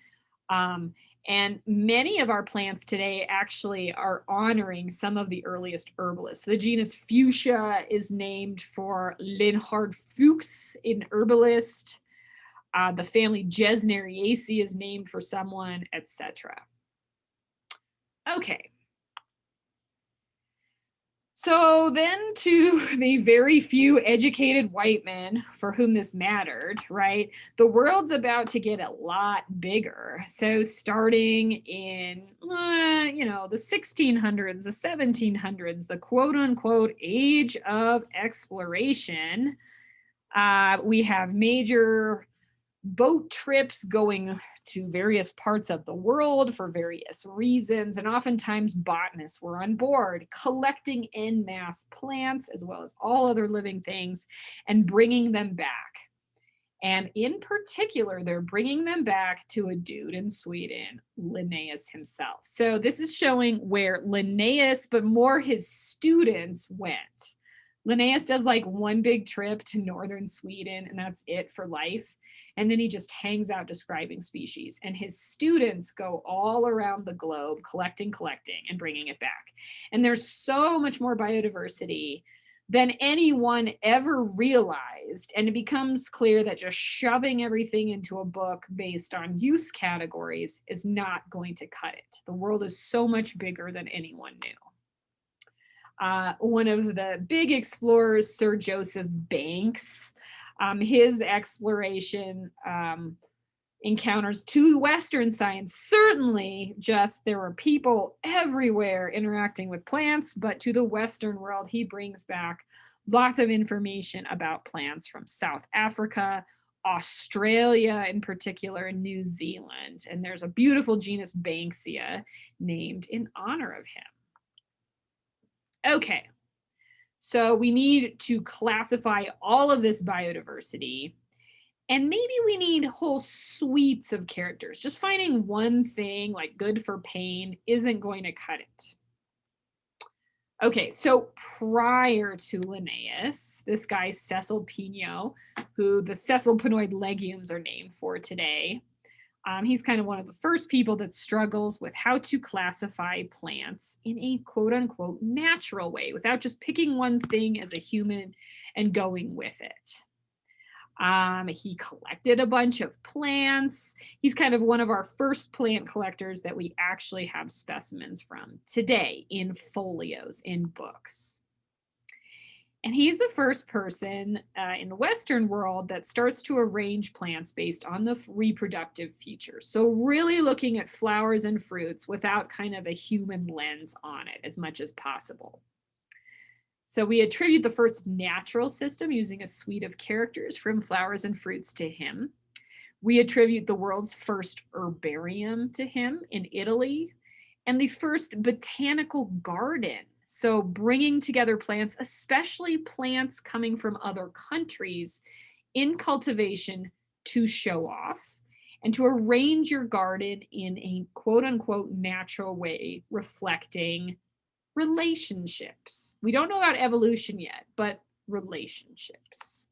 Um, and many of our plants today actually are honoring some of the earliest herbalists. The genus Fuchsia is named for Leonhart Fuchs, an herbalist. Uh, the family Gesneriaceae is named for someone, etc. Okay, so then to *laughs* the very few educated white men for whom this mattered, right? The world's about to get a lot bigger. So starting in, uh, you know, the 1600s, the 1700s, the quote unquote age of exploration, uh, we have major boat trips going to various parts of the world for various reasons. And oftentimes botanists were on board collecting in mass plants as well as all other living things and bringing them back. And in particular, they're bringing them back to a dude in Sweden, Linnaeus himself. So this is showing where Linnaeus, but more his students went. Linnaeus does like one big trip to northern Sweden and that's it for life. And then he just hangs out describing species and his students go all around the globe collecting, collecting and bringing it back. And there's so much more biodiversity than anyone ever realized. And it becomes clear that just shoving everything into a book based on use categories is not going to cut it. The world is so much bigger than anyone knew. Uh, one of the big explorers, Sir Joseph Banks, um, his exploration um, encounters to Western science, certainly just there were people everywhere interacting with plants, but to the Western world, he brings back lots of information about plants from South Africa, Australia in particular, and New Zealand. And there's a beautiful genus Banksia named in honor of him. Okay, so we need to classify all of this biodiversity and maybe we need whole suites of characters. Just finding one thing like good for pain isn't going to cut it. Okay, so prior to Linnaeus, this guy Cesalpino, who the Cecil Caesalpinioid legumes are named for today, um, he's kind of one of the first people that struggles with how to classify plants in a quote unquote natural way without just picking one thing as a human and going with it. Um, he collected a bunch of plants. He's kind of one of our first plant collectors that we actually have specimens from today in folios, in books. And he's the first person uh, in the Western world that starts to arrange plants based on the reproductive features. So really looking at flowers and fruits without kind of a human lens on it as much as possible. So we attribute the first natural system using a suite of characters from flowers and fruits to him. We attribute the world's first herbarium to him in Italy and the first botanical garden so bringing together plants, especially plants coming from other countries in cultivation to show off and to arrange your garden in a quote unquote natural way, reflecting relationships. We don't know about evolution yet, but relationships.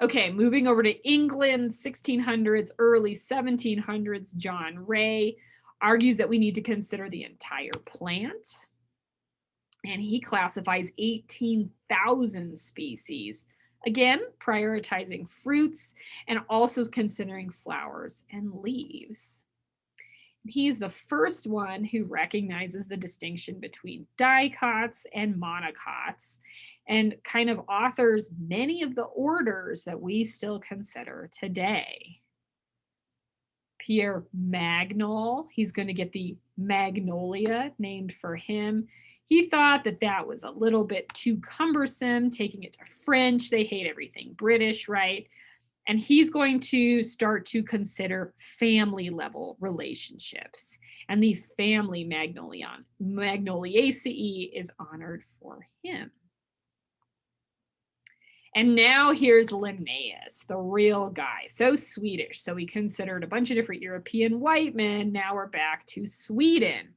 Okay, moving over to England, 1600s, early 1700s, John Ray argues that we need to consider the entire plant and he classifies 18,000 species. Again, prioritizing fruits and also considering flowers and leaves. He's the first one who recognizes the distinction between dicots and monocots and kind of authors many of the orders that we still consider today. Pierre Magnol, he's going to get the Magnolia named for him He thought that that was a little bit too cumbersome, taking it to French. They hate everything British, right? And he's going to start to consider family level relationships. And the family Magnolion, Magnoliaceae is honored for him. And now here's Linnaeus, the real guy, so Swedish. So he considered a bunch of different European white men. Now we're back to Sweden.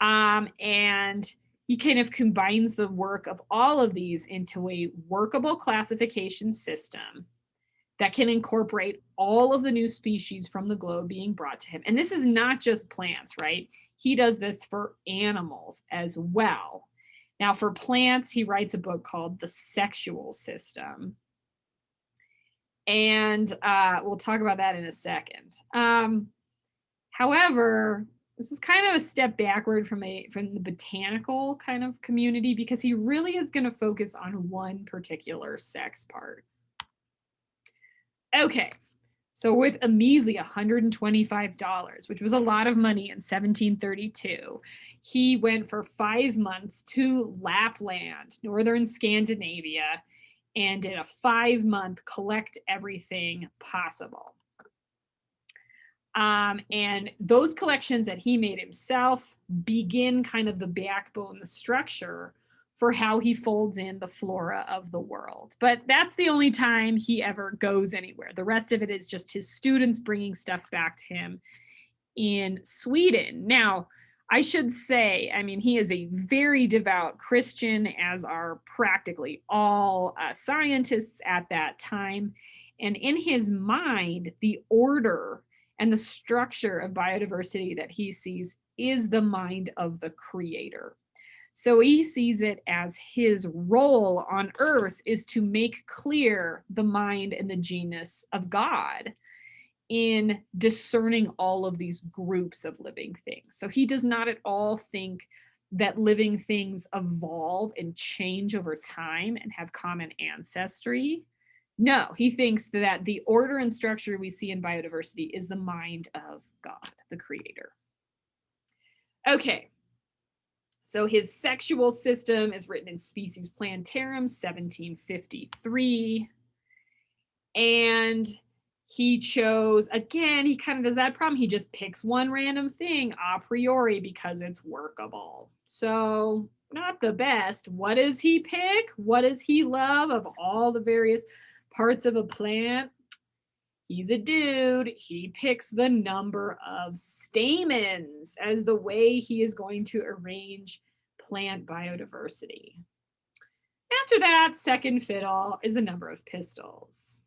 Um, and he kind of combines the work of all of these into a workable classification system that can incorporate all of the new species from the globe being brought to him. And this is not just plants, right? He does this for animals as well. Now, for plants, he writes a book called The Sexual System. And uh, we'll talk about that in a second. Um, however, this is kind of a step backward from a from the botanical kind of community because he really is going to focus on one particular sex part. Okay, so with a measly $125, which was a lot of money in 1732, he went for five months to Lapland, northern Scandinavia, and did a five month collect everything possible. Um, and those collections that he made himself begin kind of the backbone, the structure for how he folds in the flora of the world. But that's the only time he ever goes anywhere. The rest of it is just his students bringing stuff back to him in Sweden. Now, I should say, I mean, he is a very devout Christian, as are practically all uh, scientists at that time. And in his mind, the order and the structure of biodiversity that he sees is the mind of the creator. So he sees it as his role on earth is to make clear the mind and the genius of God in discerning all of these groups of living things. So he does not at all think that living things evolve and change over time and have common ancestry. No, he thinks that the order and structure we see in biodiversity is the mind of God, the creator. Okay, so his sexual system is written in Species Plantarum, 1753. And he chose, again, he kind of does that problem. He just picks one random thing a priori because it's workable. So not the best. What does he pick? What does he love of all the various parts of a plant? He's a dude. He picks the number of stamens as the way he is going to arrange plant biodiversity. After that, second fiddle is the number of pistils.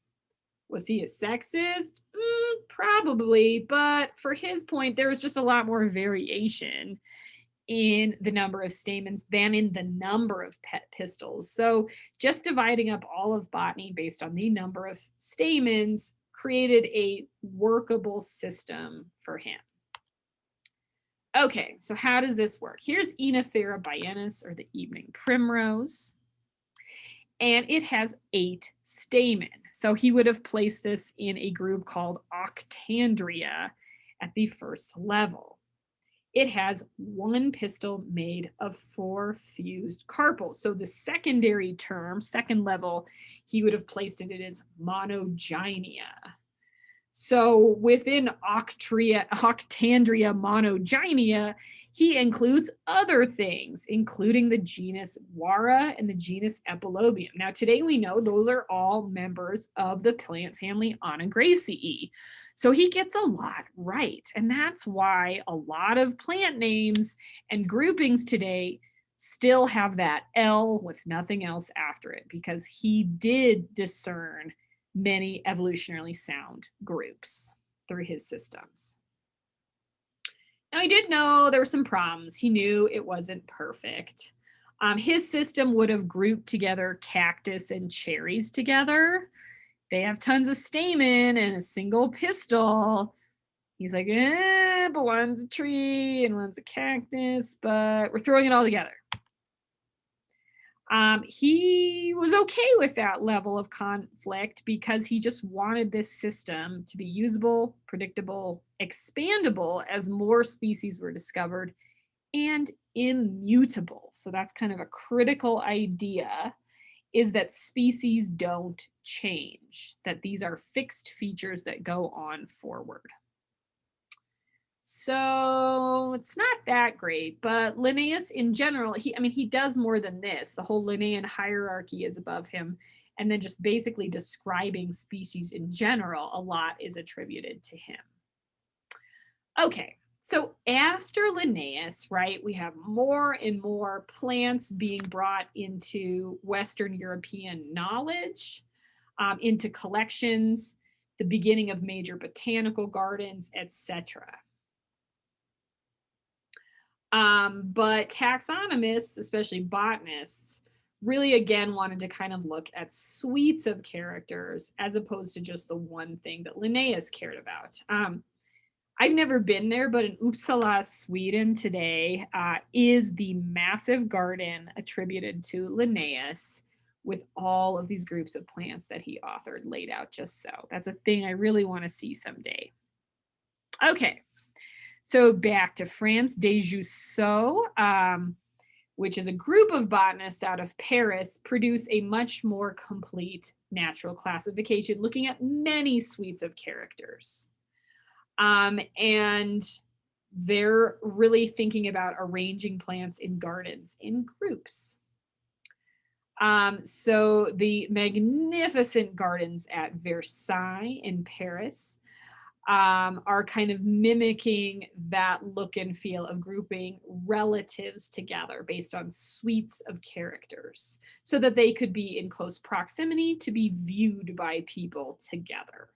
Was he a sexist? Mm, probably, but for his point, there was just a lot more variation in the number of stamens than in the number of pet pistils. So just dividing up all of botany based on the number of stamens created a workable system for him. Okay, so how does this work? Here's Oenothera biennis, or the evening primrose. And it has eight stamen. So he would have placed this in a group called Octandria at the first level. It has one pistil made of four fused carpels. So the secondary term, second level, he would have placed it as monogynia. So within Octria, Octandria monogynia, he includes other things, including the genus Gaura and the genus Epilobium. Now, today we know those are all members of the plant family Onagraceae. So he gets a lot right. And that's why a lot of plant names and groupings today still have that L with nothing else after it because he did discern many evolutionarily sound groups through his systems. Now, he did know there were some problems. He knew it wasn't perfect. Um, his system would have grouped together cactus and cherries together. They have tons of stamen and a single pistil. He's like, eh, but one's a tree and one's a cactus, but we're throwing it all together um, he was okay with that level of conflict because he just wanted this system to be usable, predictable, expandable as more species were discovered, and immutable. So that's kind of a critical idea is that species don't change, that these are fixed features that go on forward. So it's not that great, but Linnaeus in general, he, I mean, he does more than this. The whole Linnaean hierarchy is above him. And then just basically describing species in general, a lot is attributed to him. Okay, so after Linnaeus, right, we have more and more plants being brought into Western European knowledge, um, into collections, the beginning of major botanical gardens, etc. Um, but taxonomists, especially botanists, really again wanted to kind of look at suites of characters as opposed to just the one thing that Linnaeus cared about. Um, I've never been there, but in Uppsala, Sweden today uh, is the massive garden attributed to Linnaeus with all of these groups of plants that he authored laid out just so. That's a thing I really want to see someday. Okay, so back to France, Des Jussieu, um, which is a group of botanists out of Paris, produce a much more complete natural classification looking at many suites of characters. Um, and they're really thinking about arranging plants in gardens in groups. Um, so the magnificent gardens at Versailles in Paris um, are kind of mimicking that look and feel of grouping relatives together based on suites of characters so that they could be in close proximity to be viewed by people together.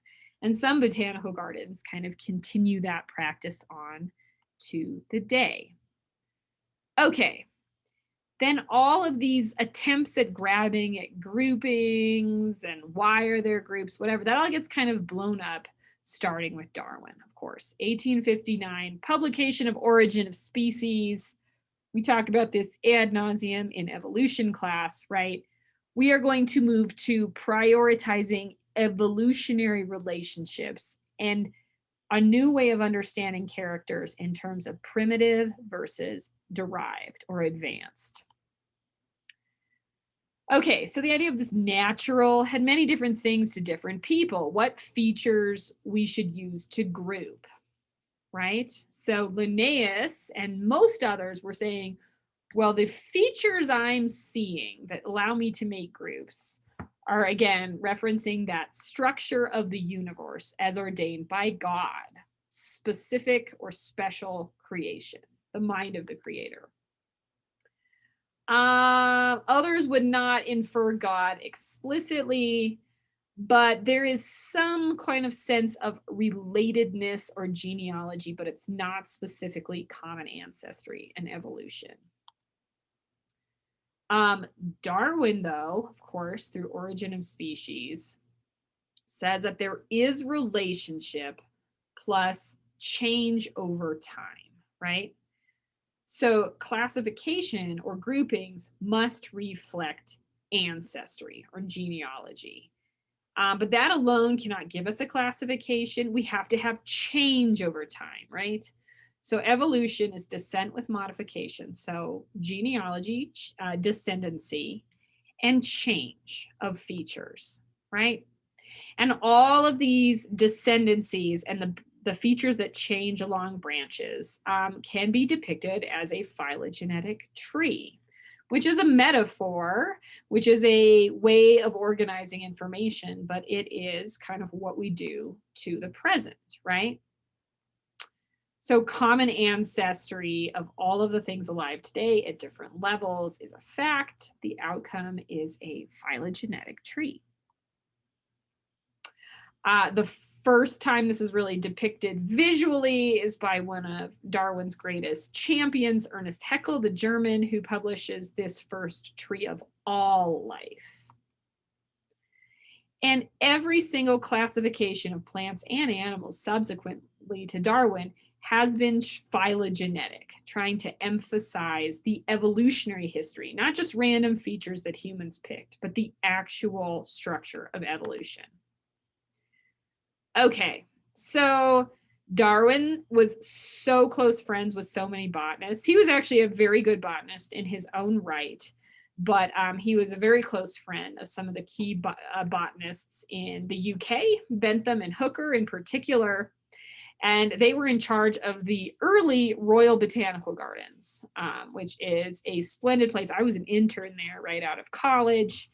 And some botanical gardens kind of continue that practice on to the day. Okay, then all of these attempts at grabbing at groupings and why are there groups, whatever, that all gets kind of blown up starting with Darwin, of course. 1859, publication of Origin of Species. We talk about this ad nauseum in evolution class, right? We are going to move to prioritizing evolutionary relationships and a new way of understanding characters in terms of primitive versus derived or advanced. Okay, so the idea of this natural had many different things to different people, what features we should use to group, right? So Linnaeus and most others were saying, well, the features I'm seeing that allow me to make groups are again referencing that structure of the universe as ordained by God, specific or special creation, the mind of the creator. Uh, others would not infer God explicitly, but there is some kind of sense of relatedness or genealogy, but it's not specifically common ancestry and evolution. Um, Darwin, though, of course, through Origin of Species, says that there is relationship plus change over time, right? So classification or groupings must reflect ancestry or genealogy. Um, but that alone cannot give us a classification. We have to have change over time, right? So evolution is descent with modification. So genealogy, uh, descendancy, and change of features, right? And all of these descendancies and the, the features that change along branches um, can be depicted as a phylogenetic tree, which is a metaphor, which is a way of organizing information, but it is kind of what we do to the present, right? So common ancestry of all of the things alive today at different levels is a fact. The outcome is a phylogenetic tree. Uh, the first time this is really depicted visually is by one of Darwin's greatest champions, Ernst Haeckel, the German, who publishes this first tree of all life. And every single classification of plants and animals subsequently to Darwin has been phylogenetic, trying to emphasize the evolutionary history, not just random features that humans picked, but the actual structure of evolution. Okay, so Darwin was so close friends with so many botanists. He was actually a very good botanist in his own right, but um, he was a very close friend of some of the key bo uh, botanists in the UK, Bentham and Hooker in particular. And they were in charge of the early Royal Botanical Gardens, um, which is a splendid place. I was an intern there right out of college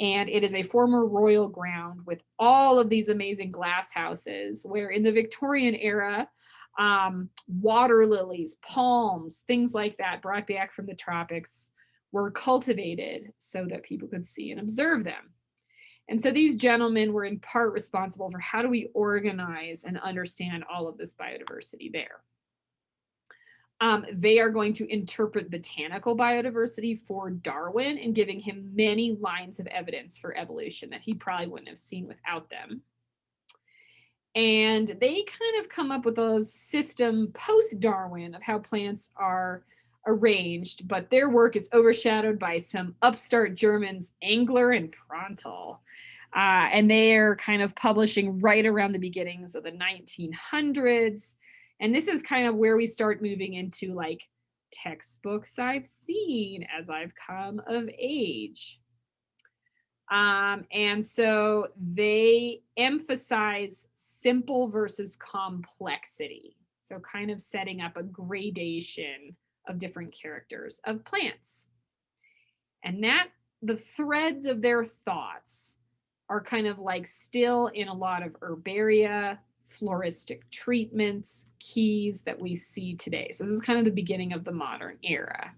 and it is a former royal ground with all of these amazing glass houses where in the Victorian era, um, water lilies, palms, things like that brought back from the tropics were cultivated so that people could see and observe them. And so these gentlemen were in part responsible for how do we organize and understand all of this biodiversity there. Um, they are going to interpret botanical biodiversity for Darwin and giving him many lines of evidence for evolution that he probably wouldn't have seen without them. And they kind of come up with a system post-Darwin of how plants are arranged, but their work is overshadowed by some upstart Germans, Engler and Prantl. Uh, and they are kind of publishing right around the beginnings of the 1900s. And this is kind of where we start moving into like textbooks I've seen as I've come of age. Um, and so they emphasize simple versus complexity. So kind of setting up a gradation of different characters of plants. And that the threads of their thoughts are kind of like still in a lot of herbaria, floristic treatments, keys that we see today. So this is kind of the beginning of the modern era.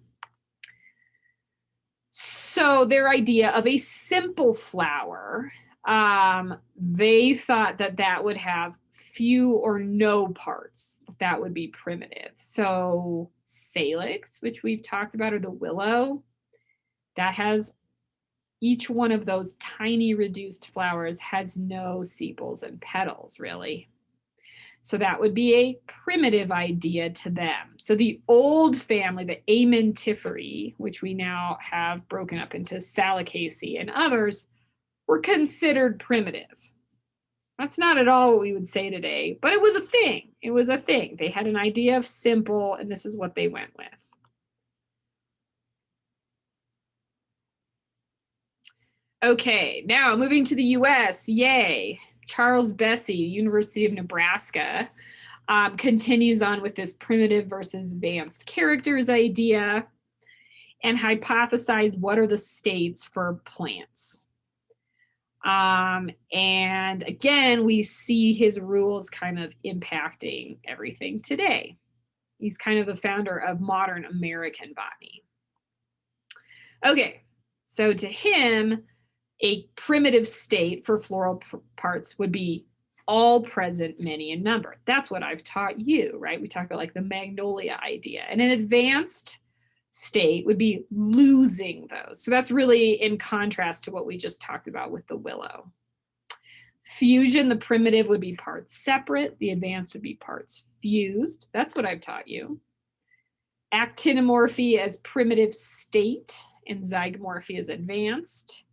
So their idea of a simple flower, um, they thought that that would have few or no parts. That would be primitive. So salix, which we've talked about, or the willow, that has each one of those tiny reduced flowers has no sepals and petals really. So that would be a primitive idea to them. So the old family, the Amentiferae, which we now have broken up into Salicaceae and others, were considered primitive. That's not at all what we would say today, but it was a thing. It was a thing. They had an idea of simple, and this is what they went with. Okay, now moving to the US, yay. Charles Bessey, University of Nebraska, um, continues on with this primitive versus advanced characters idea and hypothesized what are the states for plants. Um, and again, we see his rules kind of impacting everything today. He's kind of the founder of modern American botany. Okay, so to him, a primitive state for floral parts would be all present, many in number. That's what I've taught you, right? We talk about like the magnolia idea. And an advanced state would be losing those. So that's really in contrast to what we just talked about with the willow. Fusion, the primitive would be parts separate. The advanced would be parts fused. That's what I've taught you. Actinomorphy as primitive state and zygomorphy as advanced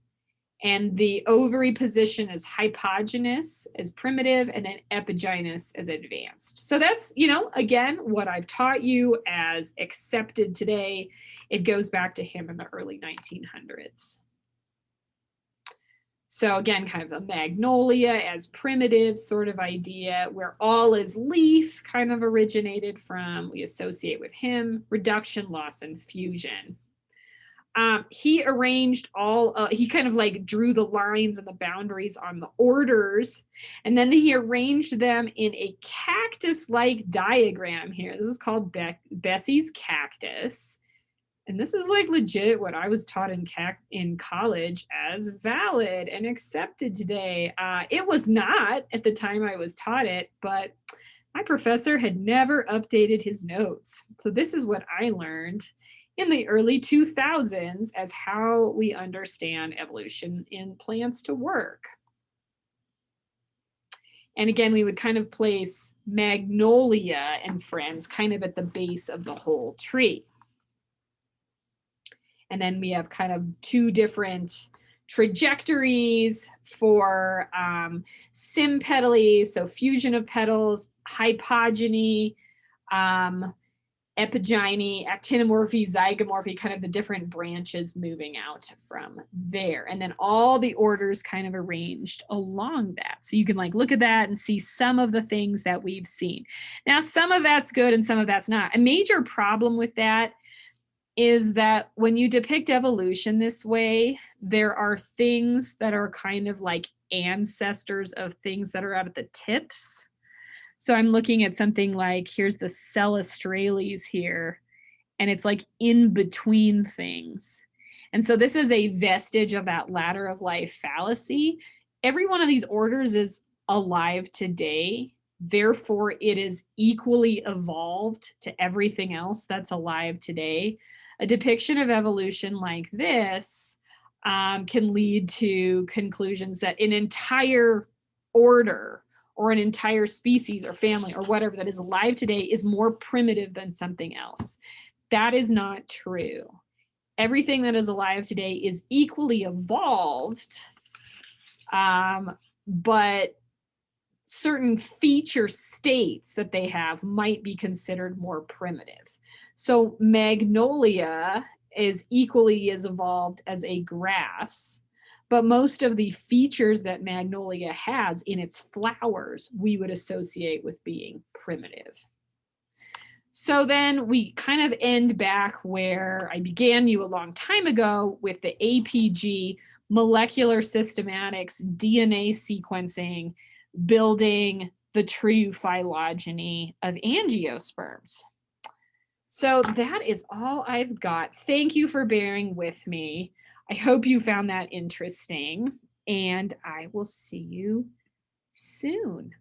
and the ovary position is hypogynous as primitive and then epigynous as advanced. So that's, you know, again, what I've taught you as accepted today. It goes back to him in the early 1900s. So again, kind of a magnolia as primitive sort of idea where all is leaf kind of originated from, we associate with him, reduction, loss, and fusion um, he arranged all, uh, he kind of like drew the lines and the boundaries on the orders, and then he arranged them in a cactus-like diagram here. This is called Be Bessey's cactus. And this is like legit what I was taught in in college as valid and accepted today. Uh, it was not at the time I was taught it, but my professor had never updated his notes. So this is what I learned in the early 2000s as how we understand evolution in plants to work. And again, we would kind of place magnolia and friends kind of at the base of the whole tree. And then we have kind of two different trajectories, for um, sympetaly, so fusion of petals, hypogyny, um, epigyny, actinomorphy, zygomorphy, kind of the different branches moving out from there. And then all the orders kind of arranged along that. So you can like look at that and see some of the things that we've seen. Now, some of that's good and some of that's not. A major problem with that is that when you depict evolution this way, there are things that are kind of like ancestors of things that are out at the tips so I'm looking at something like, here's the Celastrales here, and it's like in between things. And so this is a vestige of that ladder of life fallacy. Every one of these orders is alive today. Therefore, it is equally evolved to everything else that's alive today. A depiction of evolution like this um, can lead to conclusions that an entire order or an entire species or family or whatever that is alive today is more primitive than something else. That is not true. Everything that is alive today is equally evolved, um, but certain feature states that they have might be considered more primitive. So magnolia is equally as evolved as a grass, but most of the features that magnolia has in its flowers, we would associate with being primitive. So then we kind of end back where I began you a long time ago with the APG molecular systematics, DNA sequencing, building the true phylogeny of angiosperms. So that is all I've got. Thank you for bearing with me. I hope you found that interesting and I will see you soon.